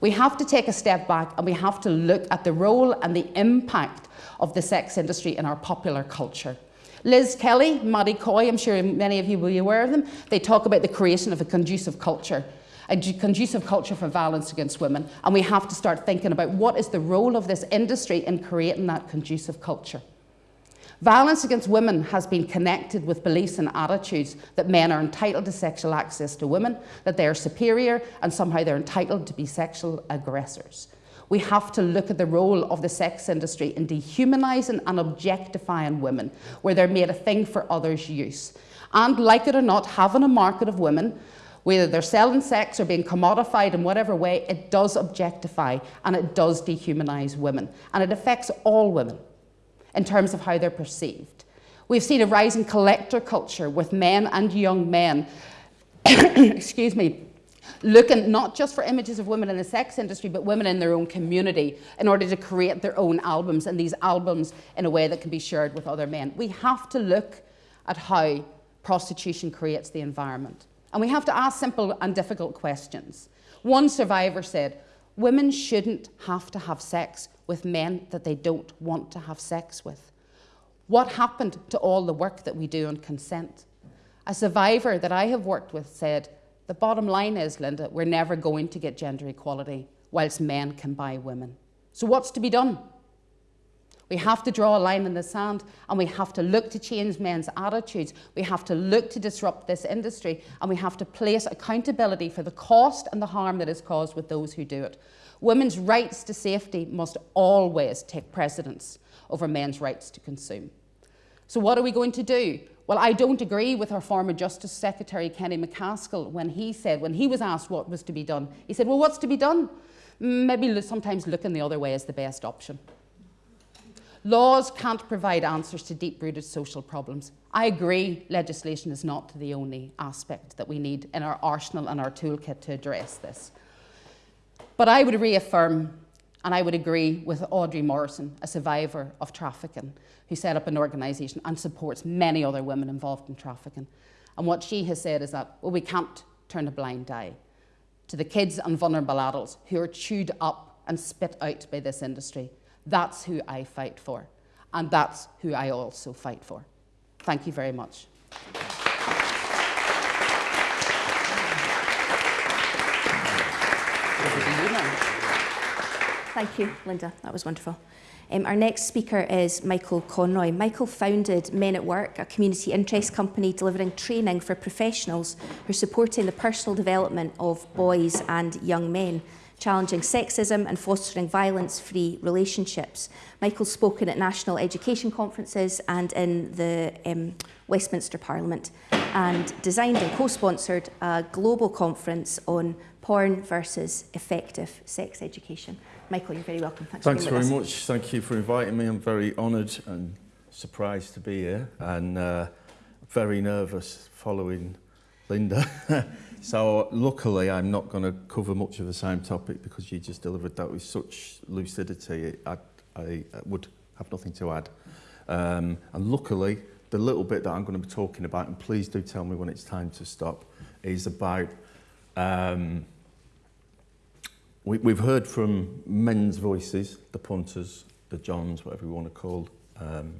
We have to take a step back and we have to look at the role and the impact of the sex industry in our popular culture. Liz Kelly, Maddy Coy, I'm sure many of you will be aware of them, they talk about the creation of a conducive culture a conducive culture for violence against women. And we have to start thinking about what is the role of this industry in creating that conducive culture. Violence against women has been connected with beliefs and attitudes that men are entitled to sexual access to women, that they are superior, and somehow they're entitled to be sexual aggressors. We have to look at the role of the sex industry in dehumanising and objectifying women, where they're made a thing for others' use. And like it or not, having a market of women whether they're selling sex or being commodified in whatever way, it does objectify and it does dehumanise women. And it affects all women in terms of how they're perceived. We've seen a rise in collector culture with men and young men, excuse me, looking not just for images of women in the sex industry, but women in their own community in order to create their own albums and these albums in a way that can be shared with other men. We have to look at how prostitution creates the environment. And we have to ask simple and difficult questions. One survivor said, Women shouldn't have to have sex with men that they don't want to have sex with. What happened to all the work that we do on consent? A survivor that I have worked with said, The bottom line is, Linda, we're never going to get gender equality whilst men can buy women. So, what's to be done? We have to draw a line in the sand and we have to look to change men's attitudes. We have to look to disrupt this industry and we have to place accountability for the cost and the harm that is caused with those who do it. Women's rights to safety must always take precedence over men's rights to consume. So what are we going to do? Well, I don't agree with our former Justice Secretary, Kenny MacAskill, when he said, when he was asked what was to be done, he said, well, what's to be done? Maybe sometimes looking the other way is the best option. Laws can't provide answers to deep-rooted social problems. I agree legislation is not the only aspect that we need in our arsenal and our toolkit to address this. But I would reaffirm and I would agree with Audrey Morrison, a survivor of trafficking, who set up an organisation and supports many other women involved in trafficking. And what she has said is that, well, we can't turn a blind eye to the kids and vulnerable adults who are chewed up and spit out by this industry. That's who I fight for. And that's who I also fight for. Thank you very much. Thank you, Linda. That was wonderful. Um, our next speaker is Michael Conroy. Michael founded Men at Work, a community interest company delivering training for professionals who are supporting the personal development of boys and young men challenging sexism and fostering violence-free relationships. Michael's spoken at national education conferences and in the um, Westminster Parliament and designed and co-sponsored a global conference on porn versus effective sex education. Michael, you're very welcome. Thanks, Thanks very much. Thank you for inviting me. I'm very honoured and surprised to be here. And uh, very nervous following Linda. so luckily I'm not going to cover much of the same topic because you just delivered that with such lucidity. I, I would have nothing to add. Um, and luckily, the little bit that I'm going to be talking about, and please do tell me when it's time to stop, is about um, we, we've heard from men's voices, the punters, the Johns, whatever you want to call um,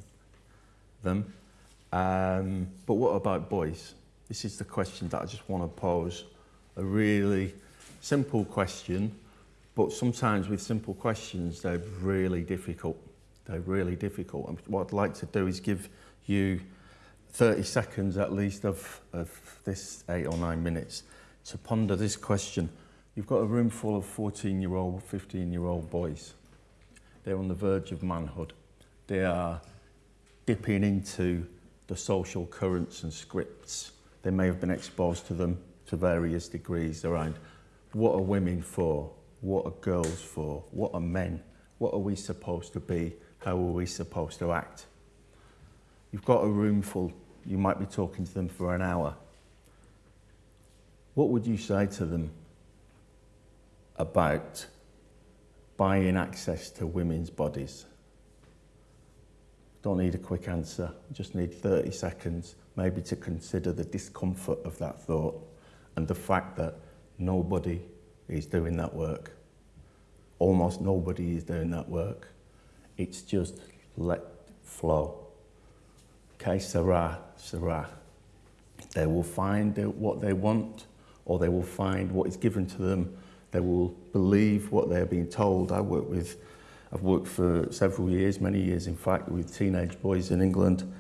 them. Um, but what about boys? This is the question that I just want to pose. A really simple question, but sometimes with simple questions, they're really difficult. They're really difficult. And what I'd like to do is give you 30 seconds at least of, of this eight or nine minutes to ponder this question. You've got a room full of 14 year old, 15 year old boys. They're on the verge of manhood. They are dipping into the social currents and scripts. They may have been exposed to them to various degrees around what are women for? What are girls for? What are men? What are we supposed to be? How are we supposed to act? You've got a room full. You might be talking to them for an hour. What would you say to them about buying access to women's bodies? Don't need a quick answer, just need 30 seconds, maybe to consider the discomfort of that thought and the fact that nobody is doing that work. Almost nobody is doing that work. It's just let flow. Okay, Sarah, Sarah. They will find what they want or they will find what is given to them. They will believe what they're being told. I work with I've worked for several years, many years in fact, with teenage boys in England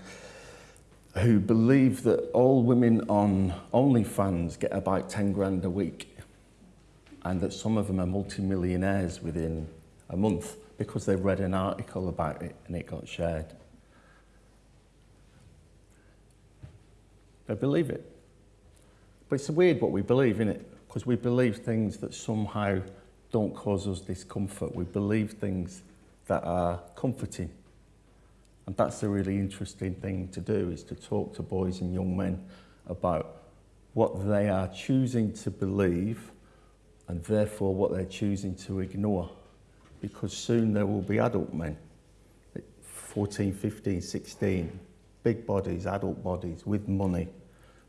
who believe that all women on OnlyFans get about 10 grand a week and that some of them are multimillionaires within a month because they read an article about it and it got shared. They believe it. But it's weird what we believe, isn't it? Because we believe things that somehow don't cause us discomfort. We believe things that are comforting. And that's a really interesting thing to do, is to talk to boys and young men about what they are choosing to believe and therefore what they're choosing to ignore. Because soon there will be adult men, 14, 15, 16, big bodies, adult bodies, with money,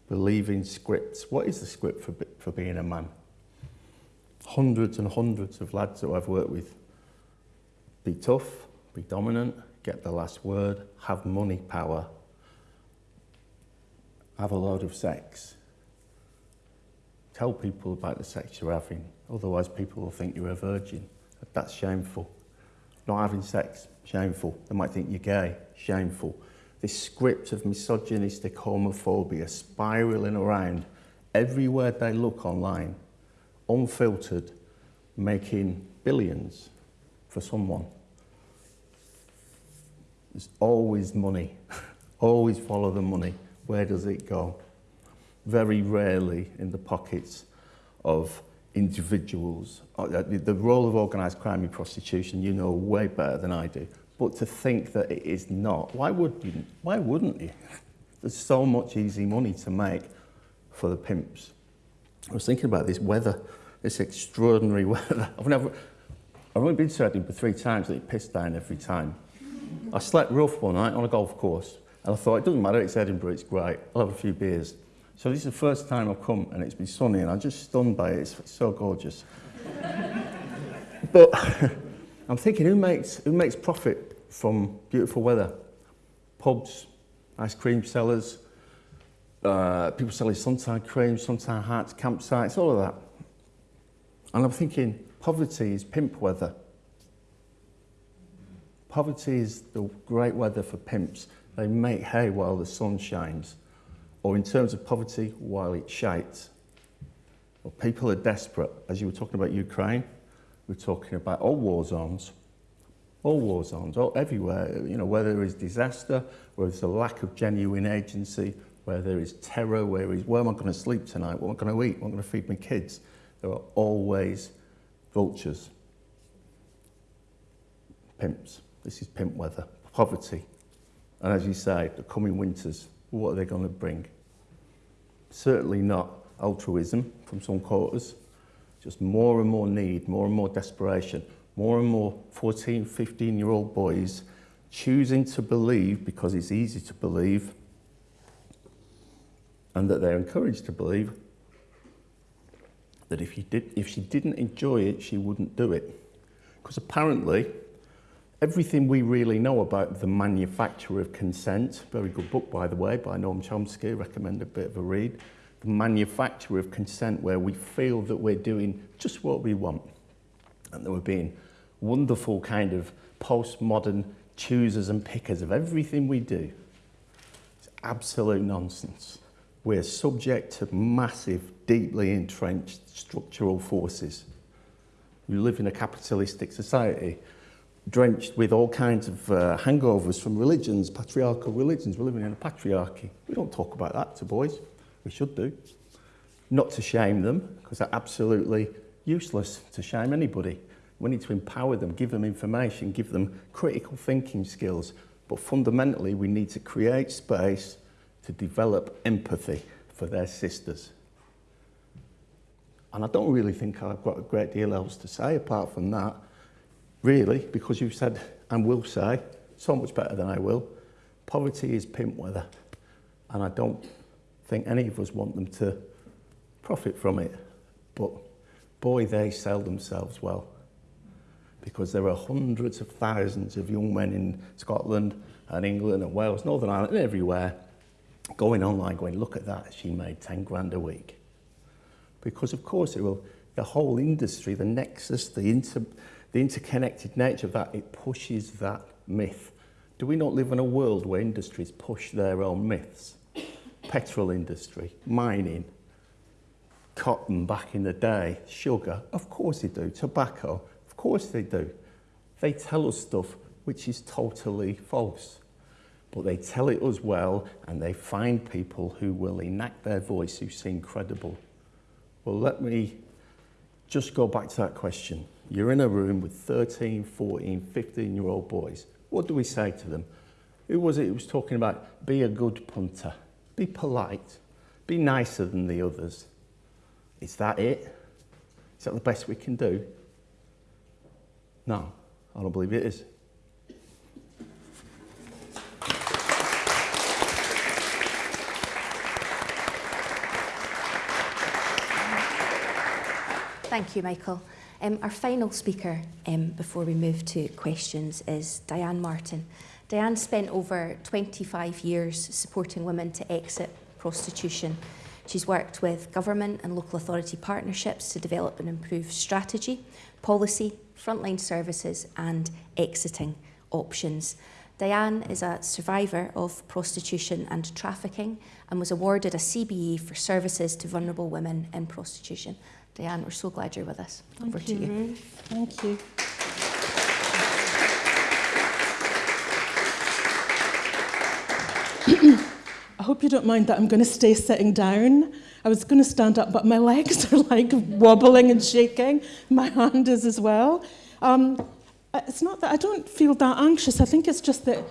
believing scripts. What is the script for, for being a man? Hundreds and hundreds of lads that I've worked with. Be tough, be dominant, get the last word, have money power, have a load of sex. Tell people about the sex you're having, otherwise people will think you're a virgin. That's shameful. Not having sex, shameful. They might think you're gay, shameful. This script of misogynistic homophobia spiraling around everywhere they look online unfiltered, making billions for someone. There's always money. always follow the money. Where does it go? Very rarely in the pockets of individuals. Uh, the role of organised crime in prostitution, you know way better than I do. But to think that it is not, why, would you, why wouldn't you? There's so much easy money to make for the pimps. I was thinking about this weather this extraordinary weather. I've never, I've only been to Edinburgh three times and it pissed down every time. I slept rough one night on a golf course and I thought, it doesn't matter, it's Edinburgh, it's great, I'll have a few beers. So this is the first time I've come and it's been sunny and I'm just stunned by it, it's so gorgeous. but I'm thinking, who makes, who makes profit from beautiful weather? Pubs, ice cream sellers, uh, people selling suntan cream, suntan hats, campsites, all of that. And I'm thinking, poverty is pimp weather. Poverty is the great weather for pimps. They make hay while the sun shines. Or in terms of poverty, while it shines. Well, people are desperate. As you were talking about Ukraine, we're talking about all war zones. All war zones, all, everywhere. You know, where there is disaster, where there's a lack of genuine agency, where there is terror, where is, where am I going to sleep tonight? What am I going to eat? What am I going to feed my kids? There are always vultures, pimps. This is pimp weather, poverty. And as you say, the coming winters, what are they going to bring? Certainly not altruism from some quarters, just more and more need, more and more desperation, more and more 14, 15 year old boys choosing to believe because it's easy to believe and that they're encouraged to believe that if, you did, if she didn't enjoy it, she wouldn't do it. Because apparently, everything we really know about the manufacture of consent, very good book by the way, by Noam Chomsky, recommend a bit of a read, the manufacture of consent where we feel that we're doing just what we want and that we're being wonderful kind of postmodern choosers and pickers of everything we do. It's absolute nonsense. We're subject to massive, deeply entrenched structural forces. We live in a capitalistic society drenched with all kinds of uh, hangovers from religions, patriarchal religions. We're living in a patriarchy. We don't talk about that to boys. We should do. Not to shame them, because they're absolutely useless to shame anybody. We need to empower them, give them information, give them critical thinking skills. But fundamentally, we need to create space to develop empathy for their sisters. And I don't really think I've got a great deal else to say apart from that, really, because you've said and will say, so much better than I will, poverty is pimp weather. And I don't think any of us want them to profit from it. But boy, they sell themselves well. Because there are hundreds of thousands of young men in Scotland and England and Wales, Northern Ireland and everywhere going online going, look at that, she made 10 grand a week. Because of course it will, the whole industry, the nexus, the, inter, the interconnected nature of that, it pushes that myth. Do we not live in a world where industries push their own myths? Petrol industry, mining, cotton back in the day, sugar, of course they do, tobacco, of course they do. They tell us stuff which is totally false. But they tell it as well and they find people who will enact their voice who seem credible. Well, let me just go back to that question. You're in a room with 13, 14, 15 year old boys. What do we say to them? Who was it who was talking about be a good punter, be polite, be nicer than the others? Is that it? Is that the best we can do? No, I don't believe it is. Thank you, Michael. Um, our final speaker um, before we move to questions is Diane Martin. Diane spent over 25 years supporting women to exit prostitution. She's worked with government and local authority partnerships to develop and improve strategy, policy, frontline services and exiting options. Diane is a survivor of prostitution and trafficking and was awarded a CBE for services to vulnerable women in prostitution. Diane, we're so glad you're with us. Thank Over you, to you. Ruth. Thank you. I hope you don't mind that I'm going to stay sitting down. I was going to stand up, but my legs are like wobbling and shaking. My hand is as well. Um, it's not that I don't feel that anxious. I think it's just that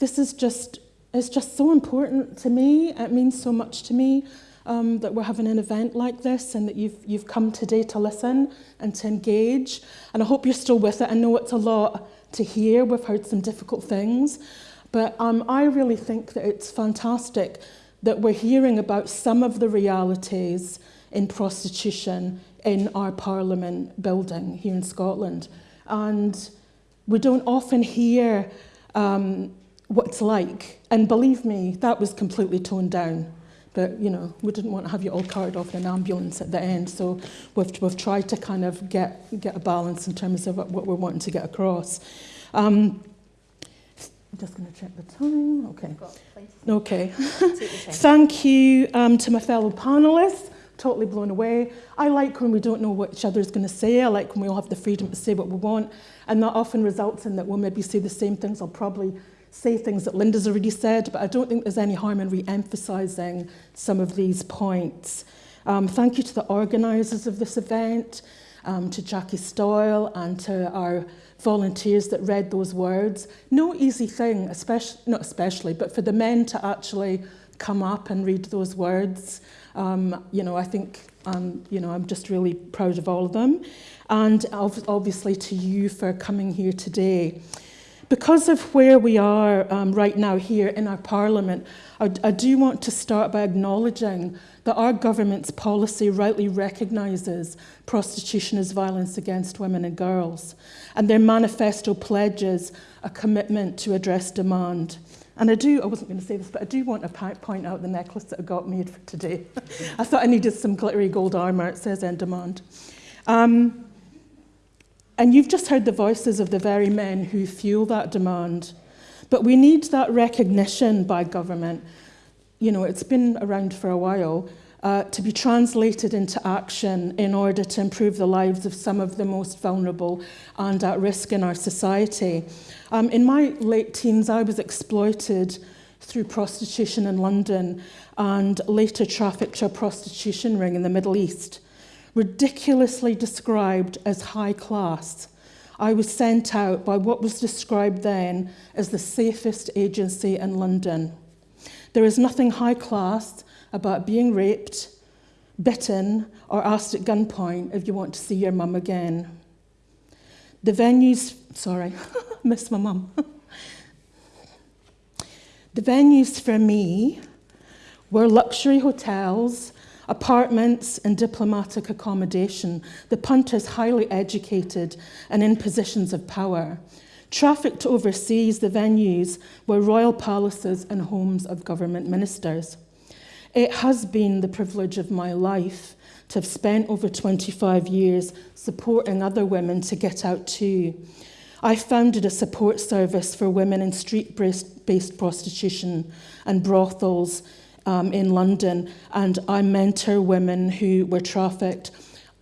this is just it's just so important to me. It means so much to me um, that we're having an event like this and that you've, you've come today to listen and to engage. And I hope you're still with it. I know it's a lot to hear. We've heard some difficult things. But um, I really think that it's fantastic that we're hearing about some of the realities in prostitution in our Parliament building here in Scotland. And we don't often hear um, what it's like. And believe me, that was completely toned down. But, you know, we didn't want to have you all carried off in an ambulance at the end. So we've, we've tried to kind of get, get a balance in terms of what we're wanting to get across. Um, I'm just going to check the time. Okay. Okay. Thank you um, to my fellow panelists. Totally blown away. I like when we don't know what each other is going to say. I like when we all have the freedom to say what we want. And that often results in that we'll maybe say the same things. I'll probably say things that Linda's already said, but I don't think there's any harm in re-emphasising some of these points. Um, thank you to the organisers of this event, um, to Jackie Stoyle and to our volunteers that read those words. No easy thing, especially, not especially, but for the men to actually come up and read those words. Um, you know, I think, um, you know, I'm just really proud of all of them. And obviously to you for coming here today. Because of where we are um, right now here in our parliament, I, I do want to start by acknowledging that our government's policy rightly recognises prostitution as violence against women and girls, and their manifesto pledges a commitment to address demand. And I do, I wasn't going to say this, but I do want to point out the necklace that I got made for today. I thought I needed some glittery gold armour. It says in demand. Um, and you've just heard the voices of the very men who fuel that demand. But we need that recognition by government. You know, it's been around for a while. Uh, to be translated into action in order to improve the lives of some of the most vulnerable and at risk in our society. Um, in my late teens, I was exploited through prostitution in London and later trafficked to a prostitution ring in the Middle East ridiculously described as high class, I was sent out by what was described then as the safest agency in London. There is nothing high class about being raped, bitten, or asked at gunpoint if you want to see your mum again. The venues, sorry, miss my mum. the venues for me were luxury hotels apartments and diplomatic accommodation, the punters highly educated and in positions of power. Trafficked overseas, the venues were royal palaces and homes of government ministers. It has been the privilege of my life to have spent over 25 years supporting other women to get out too. I founded a support service for women in street-based prostitution and brothels um, in London, and I mentor women who were trafficked.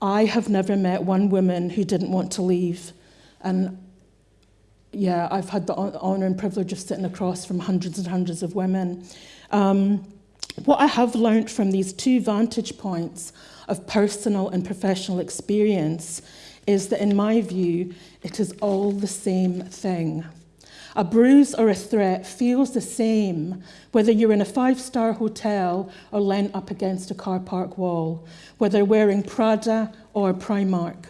I have never met one woman who didn't want to leave. And yeah, I've had the honour and privilege of sitting across from hundreds and hundreds of women. Um, what I have learned from these two vantage points of personal and professional experience is that, in my view, it is all the same thing. A bruise or a threat feels the same whether you're in a five-star hotel or leant up against a car park wall, whether wearing Prada or Primark.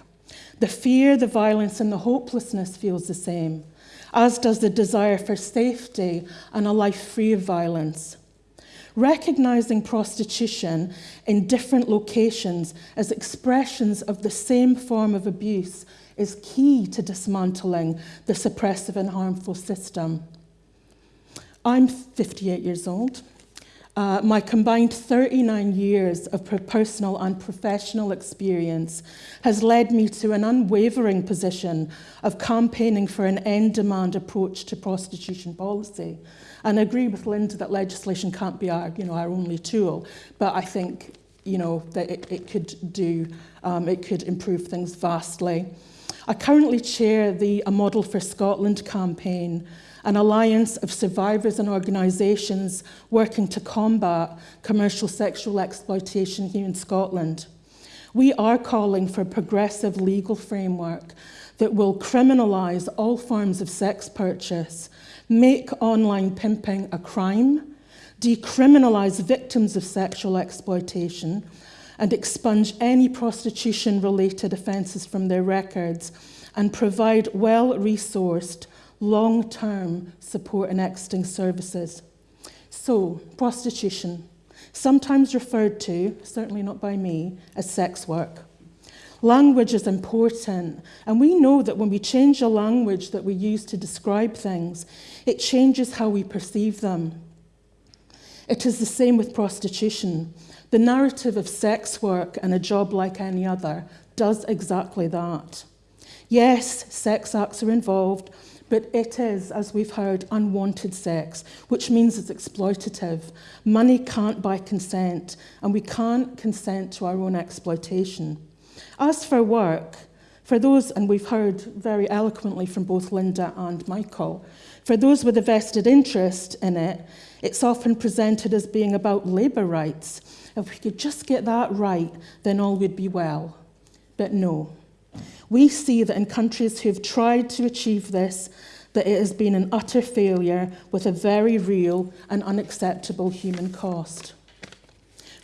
The fear, the violence and the hopelessness feels the same, as does the desire for safety and a life free of violence. Recognizing prostitution in different locations as expressions of the same form of abuse is key to dismantling the suppressive and harmful system. I'm 58 years old. Uh, my combined 39 years of personal and professional experience has led me to an unwavering position of campaigning for an end-demand approach to prostitution policy. And I agree with Linda that legislation can't be our, you know, our only tool, but I think you know, that it, it could do, um, it could improve things vastly. I currently chair the A Model for Scotland campaign, an alliance of survivors and organisations working to combat commercial sexual exploitation here in Scotland. We are calling for a progressive legal framework that will criminalise all forms of sex purchase, make online pimping a crime, decriminalise victims of sexual exploitation, and expunge any prostitution-related offences from their records and provide well-resourced, long-term support and exiting services. So, prostitution, sometimes referred to, certainly not by me, as sex work. Language is important, and we know that when we change the language that we use to describe things, it changes how we perceive them. It is the same with prostitution. The narrative of sex work and a job like any other does exactly that. Yes, sex acts are involved, but it is, as we've heard, unwanted sex, which means it's exploitative. Money can't buy consent, and we can't consent to our own exploitation. As for work, for those, and we've heard very eloquently from both Linda and Michael, for those with a vested interest in it, it's often presented as being about labour rights, if we could just get that right, then all would be well. But no. We see that in countries who have tried to achieve this, that it has been an utter failure with a very real and unacceptable human cost.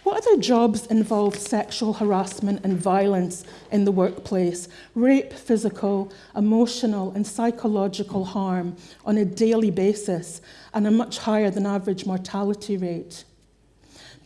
What other jobs involve sexual harassment and violence in the workplace, rape, physical, emotional, and psychological harm on a daily basis, and a much higher than average mortality rate?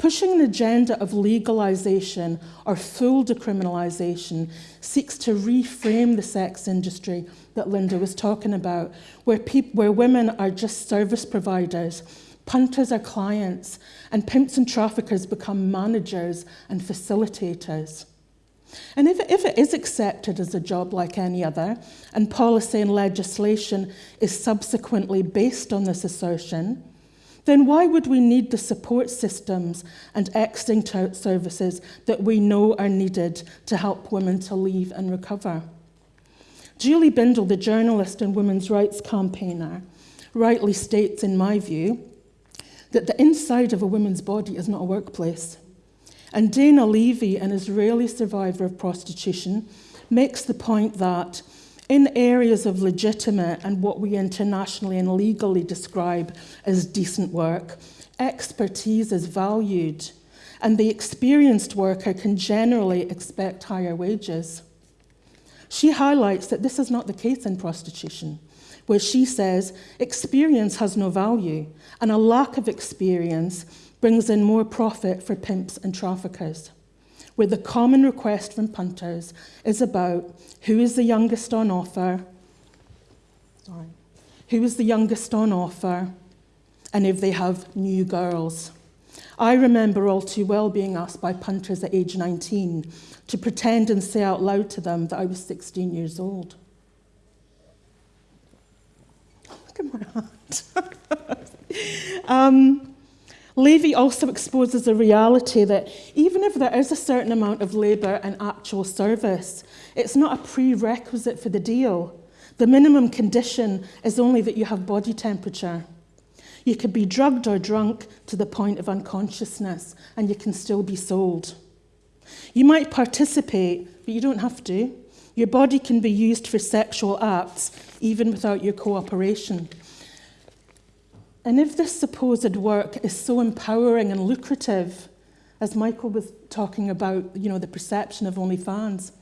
Pushing an agenda of legalisation or full decriminalisation seeks to reframe the sex industry that Linda was talking about, where, where women are just service providers Punters are clients, and pimps and traffickers become managers and facilitators. And if, if it is accepted as a job like any other, and policy and legislation is subsequently based on this assertion, then why would we need the support systems and exiting services that we know are needed to help women to leave and recover? Julie Bindel, the journalist and women's rights campaigner, rightly states, in my view, that the inside of a woman's body is not a workplace. And Dana Levy, an Israeli survivor of prostitution, makes the point that in areas of legitimate and what we internationally and legally describe as decent work, expertise is valued, and the experienced worker can generally expect higher wages. She highlights that this is not the case in prostitution where she says experience has no value, and a lack of experience brings in more profit for pimps and traffickers. Where the common request from punters is about who is the youngest on offer, sorry, who is the youngest on offer, and if they have new girls. I remember all too well being asked by punters at age 19 to pretend and say out loud to them that I was 16 years old. Look at my heart. um, Levy also exposes a reality that even if there is a certain amount of labour and actual service, it's not a prerequisite for the deal. The minimum condition is only that you have body temperature. You could be drugged or drunk to the point of unconsciousness, and you can still be sold. You might participate, but you don't have to. Your body can be used for sexual acts even without your cooperation. And if this supposed work is so empowering and lucrative, as Michael was talking about, you know, the perception of OnlyFans,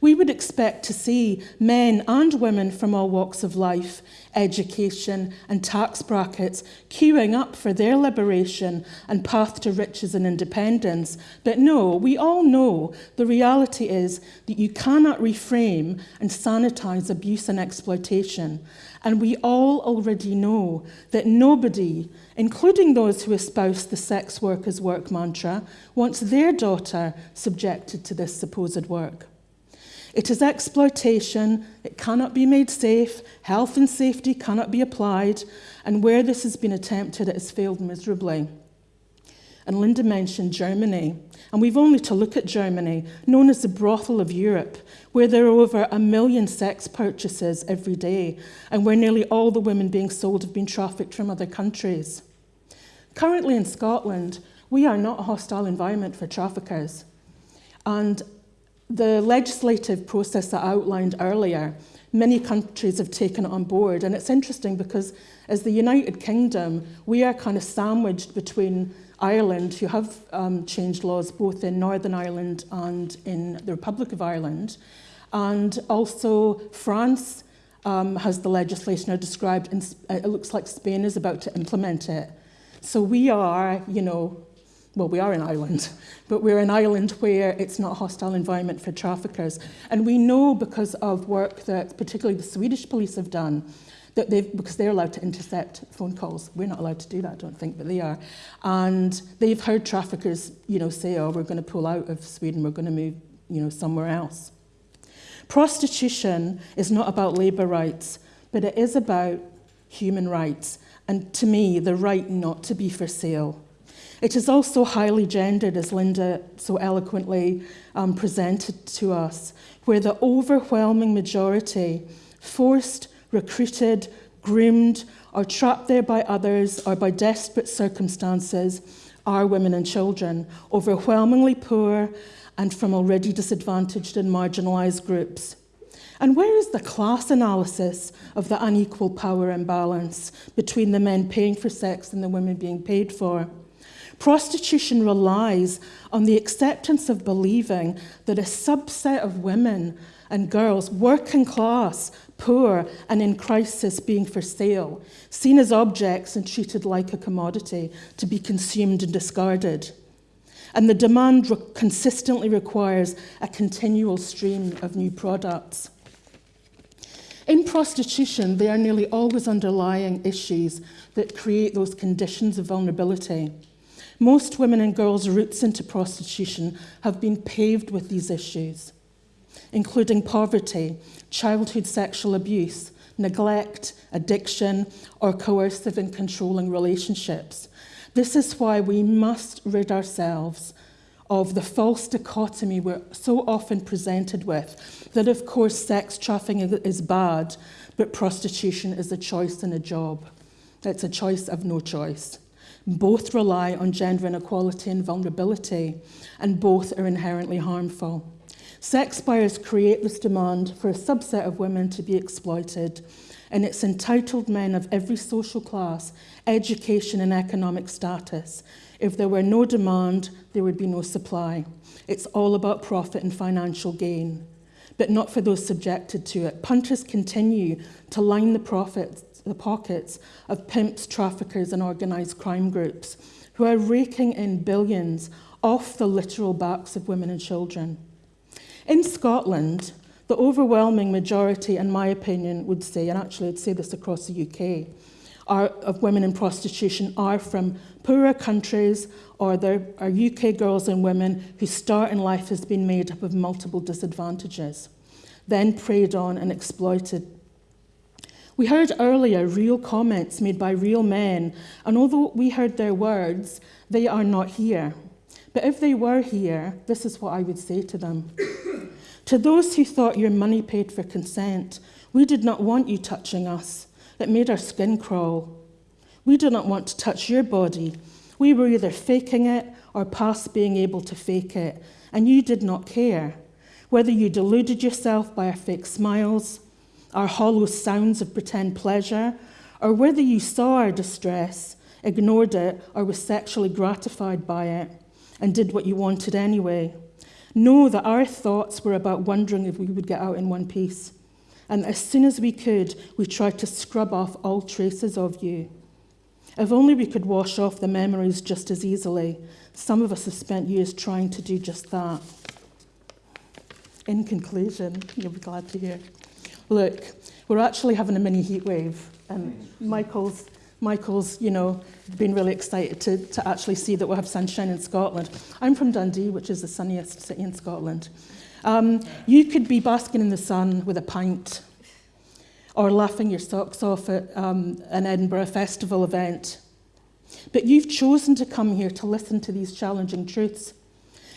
we would expect to see men and women from all walks of life, education, and tax brackets queuing up for their liberation and path to riches and independence. But no, we all know the reality is that you cannot reframe and sanitize abuse and exploitation. And we all already know that nobody, including those who espouse the sex workers' work mantra, wants their daughter subjected to this supposed work. It is exploitation, it cannot be made safe, health and safety cannot be applied, and where this has been attempted, it has failed miserably. And Linda mentioned Germany, and we've only to look at Germany, known as the brothel of Europe, where there are over a million sex purchases every day, and where nearly all the women being sold have been trafficked from other countries. Currently in Scotland, we are not a hostile environment for traffickers. And the legislative process that I outlined earlier, many countries have taken it on board. And it's interesting because as the United Kingdom, we are kind of sandwiched between Ireland, who have um, changed laws both in Northern Ireland and in the Republic of Ireland, and also France um, has the legislation I described, and it looks like Spain is about to implement it. So we are, you know, well, we are an island, but we're an island where it's not a hostile environment for traffickers. And we know because of work that particularly the Swedish police have done, that they've, because they're allowed to intercept phone calls. We're not allowed to do that, I don't think, but they are. And they've heard traffickers, you know, say, oh, we're going to pull out of Sweden, we're going to move, you know, somewhere else. Prostitution is not about labour rights, but it is about human rights. And to me, the right not to be for sale. It is also highly gendered, as Linda so eloquently um, presented to us, where the overwhelming majority, forced, recruited, groomed, or trapped there by others or by desperate circumstances, are women and children, overwhelmingly poor and from already disadvantaged and marginalised groups. And where is the class analysis of the unequal power imbalance between the men paying for sex and the women being paid for? Prostitution relies on the acceptance of believing that a subset of women and girls, working class, poor, and in crisis, being for sale, seen as objects and treated like a commodity to be consumed and discarded. And the demand re- consistently requires a continual stream of new products. In prostitution, there are nearly always underlying issues that create those conditions of vulnerability. Most women and girls' routes into prostitution have been paved with these issues, including poverty, childhood sexual abuse, neglect, addiction, or coercive and controlling relationships. This is why we must rid ourselves of the false dichotomy we're so often presented with that, of course, sex trafficking is bad, but prostitution is a choice and a job. It's a choice of no choice. Both rely on gender inequality and vulnerability, and both are inherently harmful. Sex buyers create this demand for a subset of women to be exploited, and it's entitled men of every social class, education, and economic status. If there were no demand, there would be no supply. It's all about profit and financial gain, but not for those subjected to it. Punters continue to line the profits the pockets of pimps, traffickers, and organised crime groups who are raking in billions off the literal backs of women and children. In Scotland, the overwhelming majority, in my opinion, would say, and actually I'd say this across the UK, are, of women in prostitution are from poorer countries or there are UK girls and women whose start in life has been made up of multiple disadvantages, then preyed on and exploited we heard earlier real comments made by real men, and although we heard their words, they are not here. But if they were here, this is what I would say to them. to those who thought your money paid for consent, we did not want you touching us. It made our skin crawl. We did not want to touch your body. We were either faking it or past being able to fake it, and you did not care. Whether you deluded yourself by our fake smiles, our hollow sounds of pretend pleasure, or whether you saw our distress, ignored it, or was sexually gratified by it, and did what you wanted anyway. Know that our thoughts were about wondering if we would get out in one piece. And as soon as we could, we tried to scrub off all traces of you. If only we could wash off the memories just as easily. Some of us have spent years trying to do just that. In conclusion, you'll be glad to hear look, we're actually having a mini heat wave. And Michael's, Michael's, you know, been really excited to, to actually see that we'll have sunshine in Scotland. I'm from Dundee, which is the sunniest city in Scotland. Um, you could be basking in the sun with a pint or laughing your socks off at um, an Edinburgh Festival event. But you've chosen to come here to listen to these challenging truths.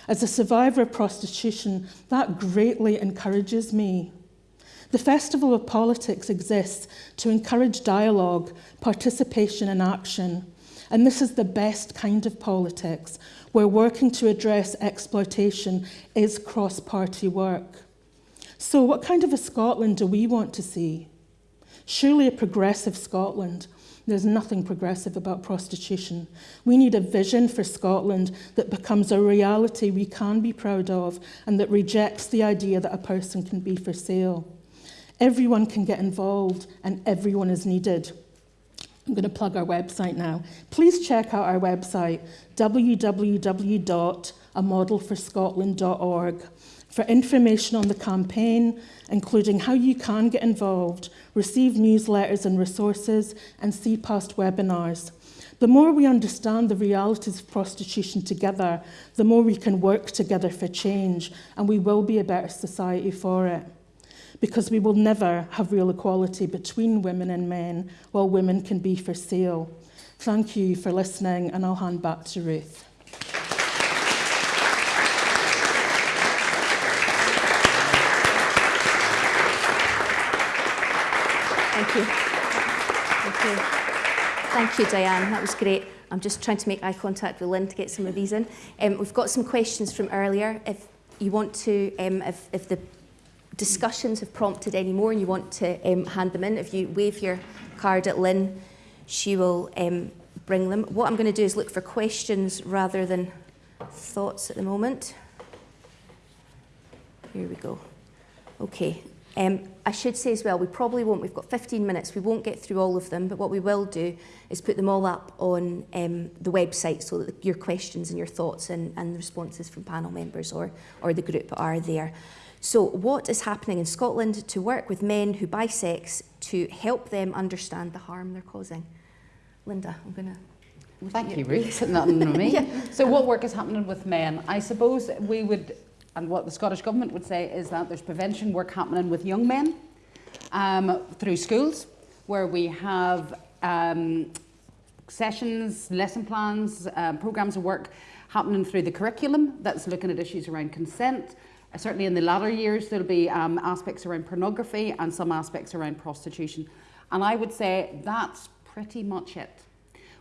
As a survivor of prostitution, that greatly encourages me. The Festival of Politics exists to encourage dialogue, participation, and action. And this is the best kind of politics, where working to address exploitation is cross party work. So, what kind of a Scotland do we want to see? Surely a progressive Scotland. There's nothing progressive about prostitution. We need a vision for Scotland that becomes a reality we can be proud of and that rejects the idea that a person can be for sale. Everyone can get involved and everyone is needed. I'm going to plug our website now. Please check out our website, www.amodelforscotland.org, for information on the campaign, including how you can get involved, receive newsletters and resources, and see past webinars. The more we understand the realities of prostitution together, the more we can work together for change, and we will be a better society for it because we will never have real equality between women and men while women can be for sale. Thank you for listening, and I'll hand back to Ruth. Thank you. Thank you. Thank you, Diane. That was great. I'm just trying to make eye contact with Lynn to get some of these in. Um, we've got some questions from earlier. If you want to, um, if, if the discussions have prompted any more and you want to um, hand them in, if you wave your card at Lynn, she will um, bring them. What I'm going to do is look for questions rather than thoughts at the moment. Here we go. Okay. Um, I should say as well, we probably won't, we've got 15 minutes, we won't get through all of them, but what we will do is put them all up on um, the website so that your questions and your thoughts and, and responses from panel members or, or the group are there. So what is happening in Scotland to work with men who buy sex to help them understand the harm they're causing? Linda, I'm going to Thank you, Ruth. Me. yeah. So, what work is happening with men? I suppose we would, and what the Scottish Government would say is that there's prevention work happening with young men um, through schools, where we have um, sessions, lesson plans, um, programs of work happening through the curriculum that's looking at issues around consent. Certainly in the latter years, there'll be um, aspects around pornography and some aspects around prostitution. And I would say that's pretty much it.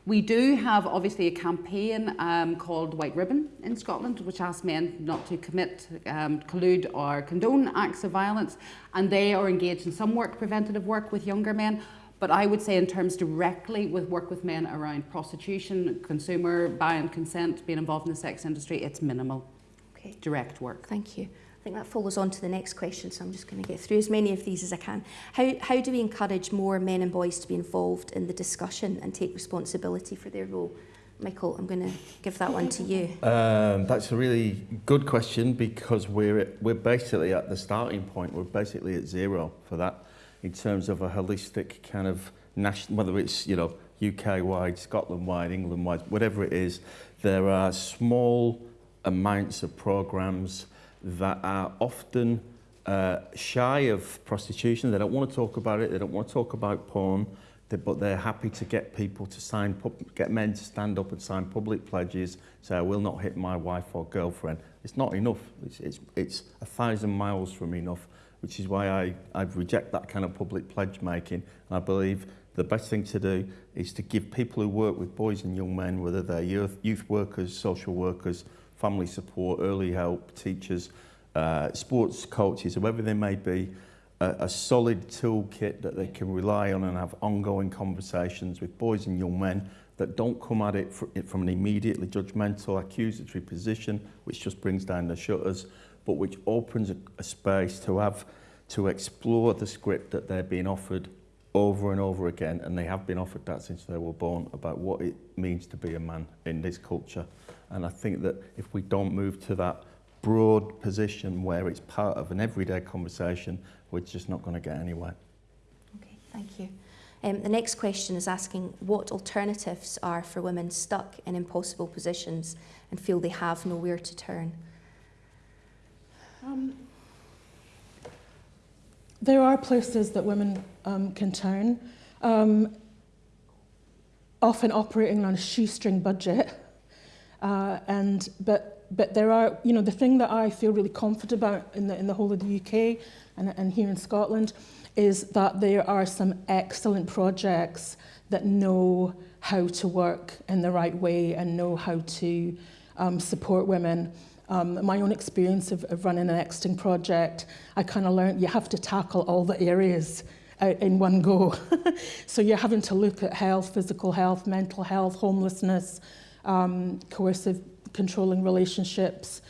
We do have obviously a campaign um, called White Ribbon in Scotland, which asks men not to commit, um, collude, or condone acts of violence, and they are engaged in some work, preventative work with younger men. But I would say, in terms directly with work with men around prostitution, consumer buying consent, being involved in the sex industry, it's minimal. Okay. Direct work. Thank you. I think that follows on to the next question, so I'm just going to get through as many of these as I can. How, how do we encourage more men and boys to be involved in the discussion and take responsibility for their role? Michael, I'm going to give that one to you. Um, that's a really good question because we're, at, we're basically at the starting point. We're basically at zero for that in terms of a holistic kind of national, whether it's, you know, UK-wide, Scotland-wide, England-wide, whatever it is, there are small amounts of programs that are often uh, shy of prostitution. They don't want to talk about it. They don't want to talk about porn. They, but they're happy to get people to sign, get men to stand up and sign public pledges, say, I will not hit my wife or girlfriend. It's not enough. It's, it's, it's a thousand miles from enough, which is why I, I reject that kind of public pledge making. And I believe the best thing to do is to give people who work with boys and young men, whether they're youth, youth workers, social workers, family support, early help, teachers, uh, sports coaches, whoever they may be, a, a solid toolkit that they can rely on and have ongoing conversations with boys and young men that don't come at it from an immediately judgmental, accusatory position, which just brings down the shutters, but which opens a, a space to have to explore the script that they're being offered over and over again, and they have been offered that since they were born, about what it means to be a man in this culture. And I think that if we don't move to that broad position where it's part of an everyday conversation, we're just not going to get anywhere. Okay, thank you. Um, the next question is asking what alternatives are for women stuck in impossible positions and feel they have nowhere to turn. Um, there are places that women um, can turn, um, often operating on a shoestring budget. Uh, and but but there are you know the thing that I feel really confident about in the in the whole of the UK and, and here in Scotland is that there are some excellent projects that know how to work in the right way and know how to um, support women. Um, my own experience of, of running an exiting project, I kind of learned you have to tackle all the areas out in one go. so you're having to look at health, physical health, mental health, homelessness, um, coercive controlling relationships,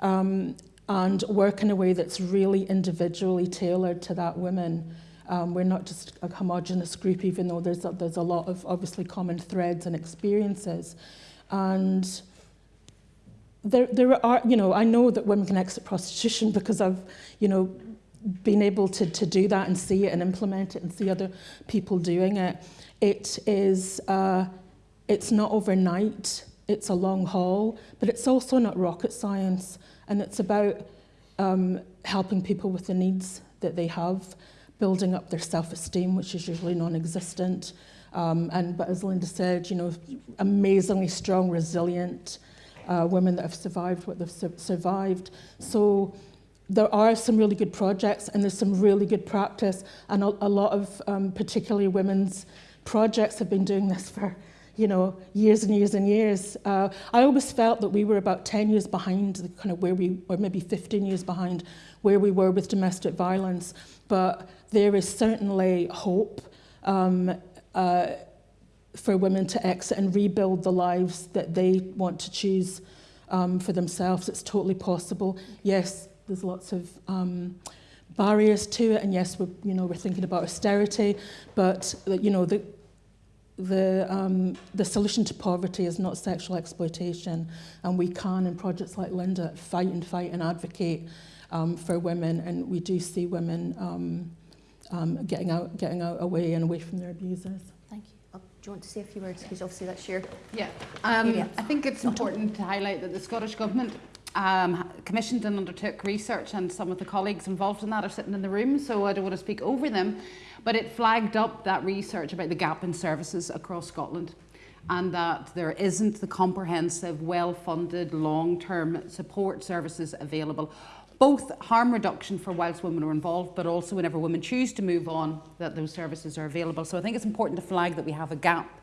um, and work in a way that's really individually tailored to that woman. Um, we're not just a homogenous group, even though there's a, there's a lot of obviously common threads and experiences. And there, there are, you know, I know that women can exit prostitution because I've, you know, been able to, to do that and see it and implement it and see other people doing it. It is, uh, it's not overnight, it's a long haul, but it's also not rocket science. And it's about um, helping people with the needs that they have, building up their self-esteem, which is usually non-existent. Um, and but as Linda said, you know, amazingly strong, resilient uh, women that have survived what they've su survived. So there are some really good projects and there's some really good practice and a, a lot of um, particularly women's projects have been doing this for you know, years and years and years. Uh, I always felt that we were about 10 years behind the kind of where we, or maybe 15 years behind where we were with domestic violence. But there is certainly hope um, uh, for women to exit and rebuild the lives that they want to choose um, for themselves. It's totally possible. Yes, there's lots of um, barriers to it, and yes, we're, you know, we're thinking about austerity, but you know, the, the, um, the solution to poverty is not sexual exploitation, and we can, in projects like Linda, fight and fight and advocate um, for women, and we do see women um, um, getting out, getting out away and away from their abusers. Thank you. Oh, do you want to say a few words? Because obviously that's your Yeah, um, area. I think it's important to highlight that the Scottish Government um, commissioned and undertook research, and some of the colleagues involved in that are sitting in the room, so I don't want to speak over them. But it flagged up that research about the gap in services across Scotland and that there isn't the comprehensive, well funded, long term support services available. Both harm reduction for whilst women are involved, but also whenever women choose to move on, that those services are available. So I think it's important to flag that we have a gap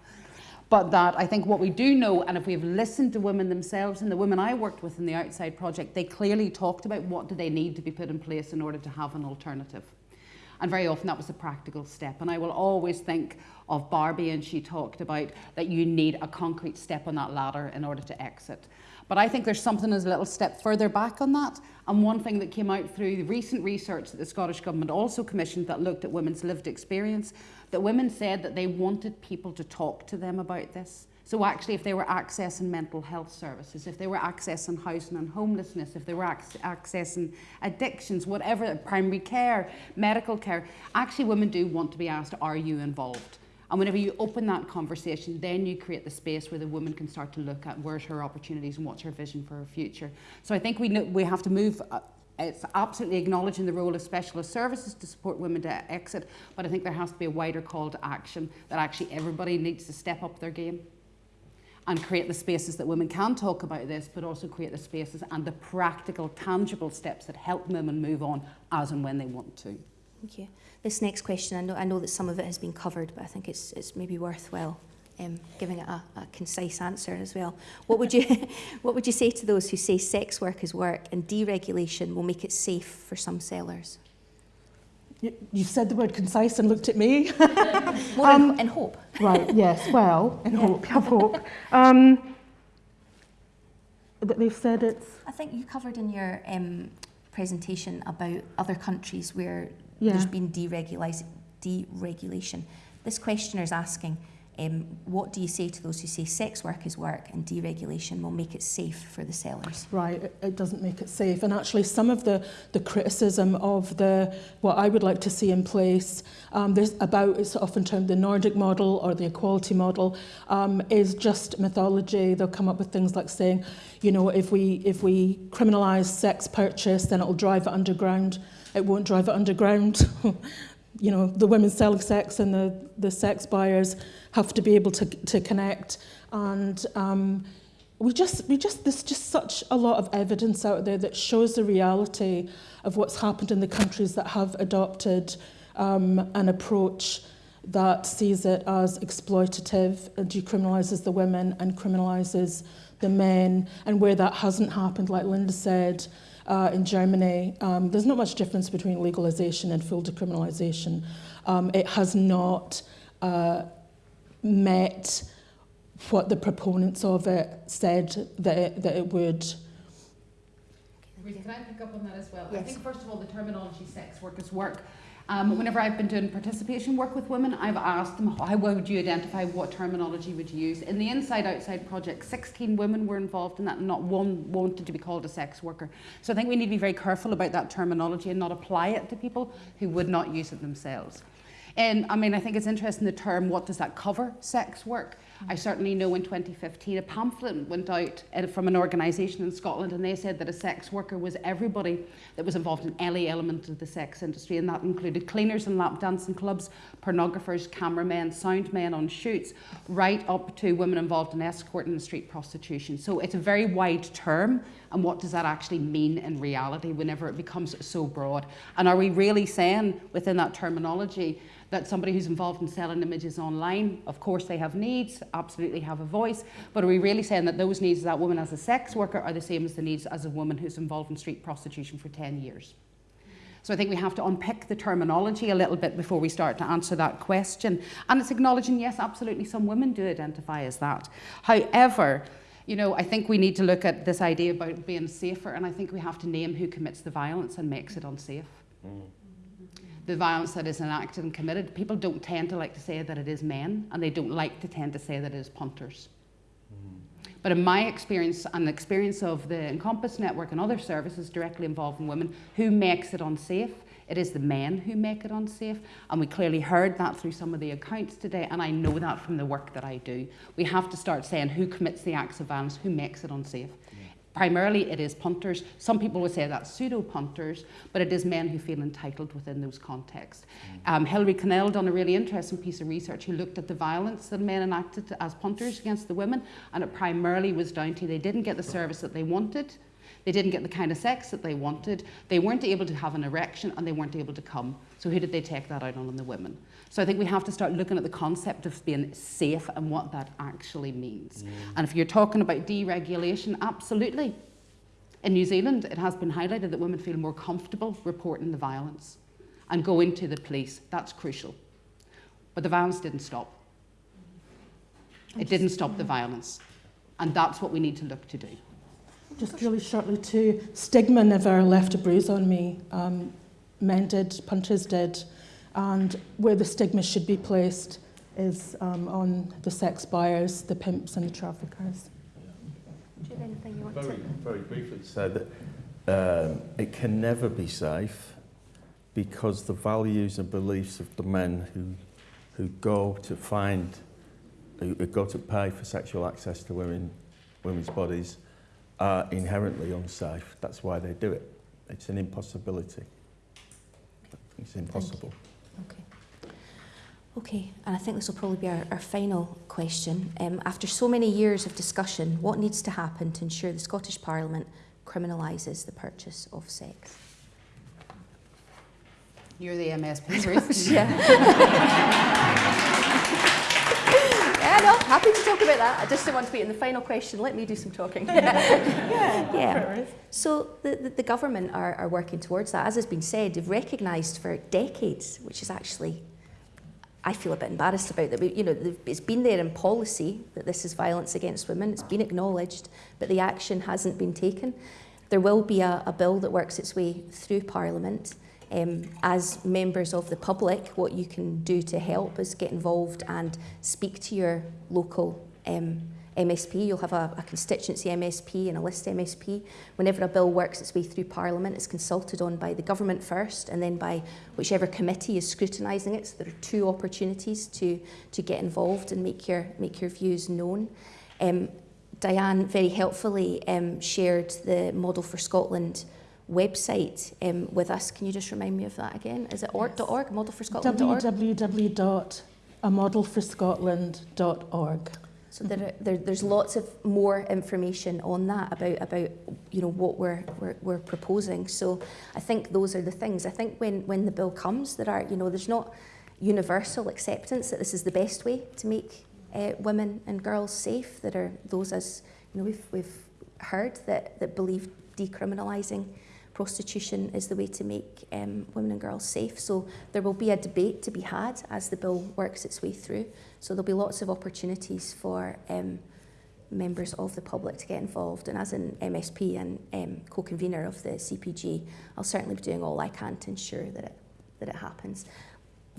but that I think what we do know, and if we've listened to women themselves, and the women I worked with in the Outside Project, they clearly talked about what do they need to be put in place in order to have an alternative. And very often that was a practical step. And I will always think of Barbie, and she talked about that you need a concrete step on that ladder in order to exit. But I think there's something as a little step further back on that. And one thing that came out through the recent research that the Scottish Government also commissioned that looked at women's lived experience, that women said that they wanted people to talk to them about this. So actually, if they were accessing mental health services, if they were accessing housing and homelessness, if they were ac accessing addictions, whatever, primary care, medical care, actually women do want to be asked, are you involved? And whenever you open that conversation, then you create the space where the woman can start to look at where's her opportunities and what's her vision for her future. So I think we, know, we have to move. Uh, it's absolutely acknowledging the role of specialist services to support women to exit, but I think there has to be a wider call to action that actually everybody needs to step up their game and create the spaces that women can talk about this, but also create the spaces and the practical, tangible steps that help women move on as and when they want to. Thank you. This next question, I know, I know that some of it has been covered, but I think it's, it's maybe worthwhile um, giving it a, a concise answer as well. What would, you, what would you say to those who say sex work is work and deregulation will make it safe for some sellers? You, said the word concise and looked at me. Um, in, in hope. right, yes, well, in yeah. hope, have hope. Um, that they've said it's... I think you covered in your um, presentation about other countries where yeah. there's been deregulation. This questioner is asking, um, what do you say to those who say sex work is work and deregulation will make it safe for the sellers? Right, it, it doesn't make it safe. And actually some of the, the criticism of the what I would like to see in place, um, about, it's often termed the Nordic model or the equality model, um, is just mythology. They'll come up with things like saying, you know, if we, if we criminalise sex purchase, then it'll drive it underground. It won't drive it underground. you know, the women selling sex and the, the sex buyers have to be able to, to connect. And um, we just, we just, there's just such a lot of evidence out there that shows the reality of what's happened in the countries that have adopted um, an approach that sees it as exploitative and decriminalises the women and criminalises the men. And where that hasn't happened, like Linda said, uh, in Germany, um, there's not much difference between legalization and full decriminalization. Um, it has not uh, met what the proponents of it said that it, that it would. Can I pick up on that as well? Yes. I think, first of all, the terminology sex workers work Um, whenever I've been doing participation work with women, I've asked them how would you identify what terminology would you use. In the Inside Outside project, 16 women were involved in that, and not one wanted to be called a sex worker. So I think we need to be very careful about that terminology and not apply it to people who would not use it themselves. And I mean, I think it's interesting the term, what does that cover, sex work? I certainly know in 2015 a pamphlet went out uh, from an organisation in Scotland and they said that a sex worker was everybody that was involved in any element of the sex industry and that included cleaners and lap dancing clubs, pornographers, cameramen, sound men on shoots, right up to women involved in escort and street prostitution. So it's a very wide term and what does that actually mean in reality whenever it becomes so broad? And are we really saying within that terminology that somebody who's involved in selling images online, of course they have needs absolutely have a voice, but are we really saying that those needs of that woman as a sex worker are the same as the needs as a woman who's involved in street prostitution for 10 years? So I think we have to unpick the terminology a little bit before we start to answer that question. And it's acknowledging, yes, absolutely, some women do identify as that. However, you know, I think we need to look at this idea about being safer, and I think we have to name who commits the violence and makes it unsafe. Mm. The violence that is enacted and committed, people don't tend to like to say that it is men, and they don't like to tend to say that it is punters. Mm-hmm. But in my experience and the experience of the Encompass Network and other services directly involving women, who makes it unsafe? It is the men who make it unsafe. And we clearly heard that through some of the accounts today, and I know that from the work that I do. We have to start saying who commits the acts of violence, who makes it unsafe. Primarily, it is punters. Some people would say that's pseudo punters, but it is men who feel entitled within those contexts. Mm. Um, Hilary Connell done a really interesting piece of research who looked at the violence that men enacted as punters against the women, and it primarily was down to they didn't get the service that they wanted. They didn't get the kind of sex that they wanted. They weren't able to have an erection and they weren't able to come. So, who did they take that out on? On the women. So I think we have to start looking at the concept of being safe and what that actually means. Mm. And if you're talking about deregulation, absolutely. In New Zealand, it has been highlighted that women feel more comfortable reporting the violence and going to the police. That's crucial. But the violence didn't stop. It didn't stop the violence. And that's what we need to look to do. Just really shortly, too, stigma never left a bruise on me. Um, men did, punters did, and where the stigma should be placed is um, on the sex buyers, the pimps and the traffickers. Do you have anything you want very, to... Very briefly said that um, it can never be safe because the values and beliefs of the men who, who go to find, who, who go to pay for sexual access to women, women's bodies are inherently unsafe. That's why they do it. It's an impossibility. It's impossible. Okay. Okay, and I think this will probably be our, our final question. Um, after so many years of discussion, what needs to happen to ensure the Scottish Parliament criminalises the purchase of sex? You're the MSP, yeah. happy to talk about that. I just don't want to be in the final question. Let me do some talking. yeah. yeah. So the, the, the government are, are working towards that. As has been said, they've recognised for decades, which is actually I feel a bit embarrassed about that. You know, it's been there in policy that this is violence against women. It's been acknowledged, but the action hasn't been taken. There will be a, a bill that works its way through Parliament. Um, as members of the public, what you can do to help is get involved and speak to your local um, MSP. You'll have a, a constituency MSP and a list MSP. Whenever a bill works its way through Parliament, it's consulted on by the government first and then by whichever committee is scrutinising it. So there are two opportunities to, to get involved and make your, make your views known. Um, Diane very helpfully um, shared the Model for Scotland website um, with us. Can you just remind me of that again? Is it org.org, modelforscotland.org? www.amodelforscotland.org. So there, there, there's lots of more information on that about, about you know, what we're, we're, we're proposing. So I think those are the things. I think when, when the bill comes, there are, you know, there's not universal acceptance that this is the best way to make uh, women and girls safe. There are those, as you know, we've, we've heard that, that believe decriminalising prostitution is the way to make um, women and girls safe. So there will be a debate to be had as the bill works its way through. So there'll be lots of opportunities for um, members of the public to get involved. And as an MSP and um, co-convener of the CPG, I'll certainly be doing all I can to ensure that it, that it happens.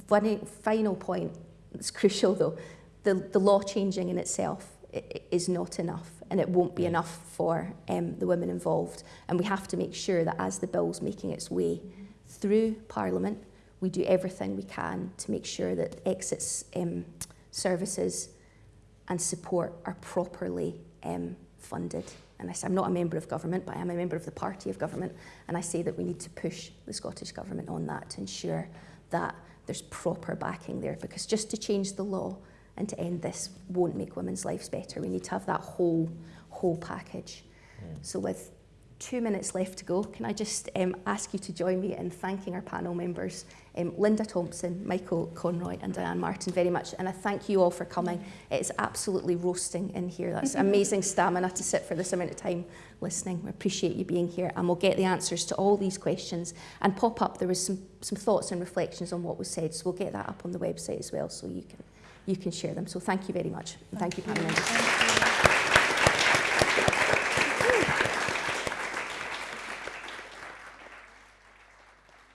One final point that's crucial though, the, the law changing in itself is not enough and it won't be enough for um, the women involved. And we have to make sure that as the bill's making its way through Parliament, we do everything we can to make sure that exits um, services and support are properly um, funded. And I say, I'm not a member of government, but I am a member of the party of government. And I say that we need to push the Scottish Government on that to ensure that there's proper backing there. Because just to change the law and to end this won't make women's lives better. We need to have that whole, whole package. Mm. So with two minutes left to go. Can I just um, ask you to join me in thanking our panel members, um, Linda Thompson, Michael Conroy and Diane Martin very much. And I thank you all for coming. It's absolutely roasting in here. That's amazing stamina to sit for this amount of time listening. We appreciate you being here and we'll get the answers to all these questions and pop up. There was some, some thoughts and reflections on what was said, so we'll get that up on the website as well so you can, you can share them. So thank you very much. Thank you, panel members.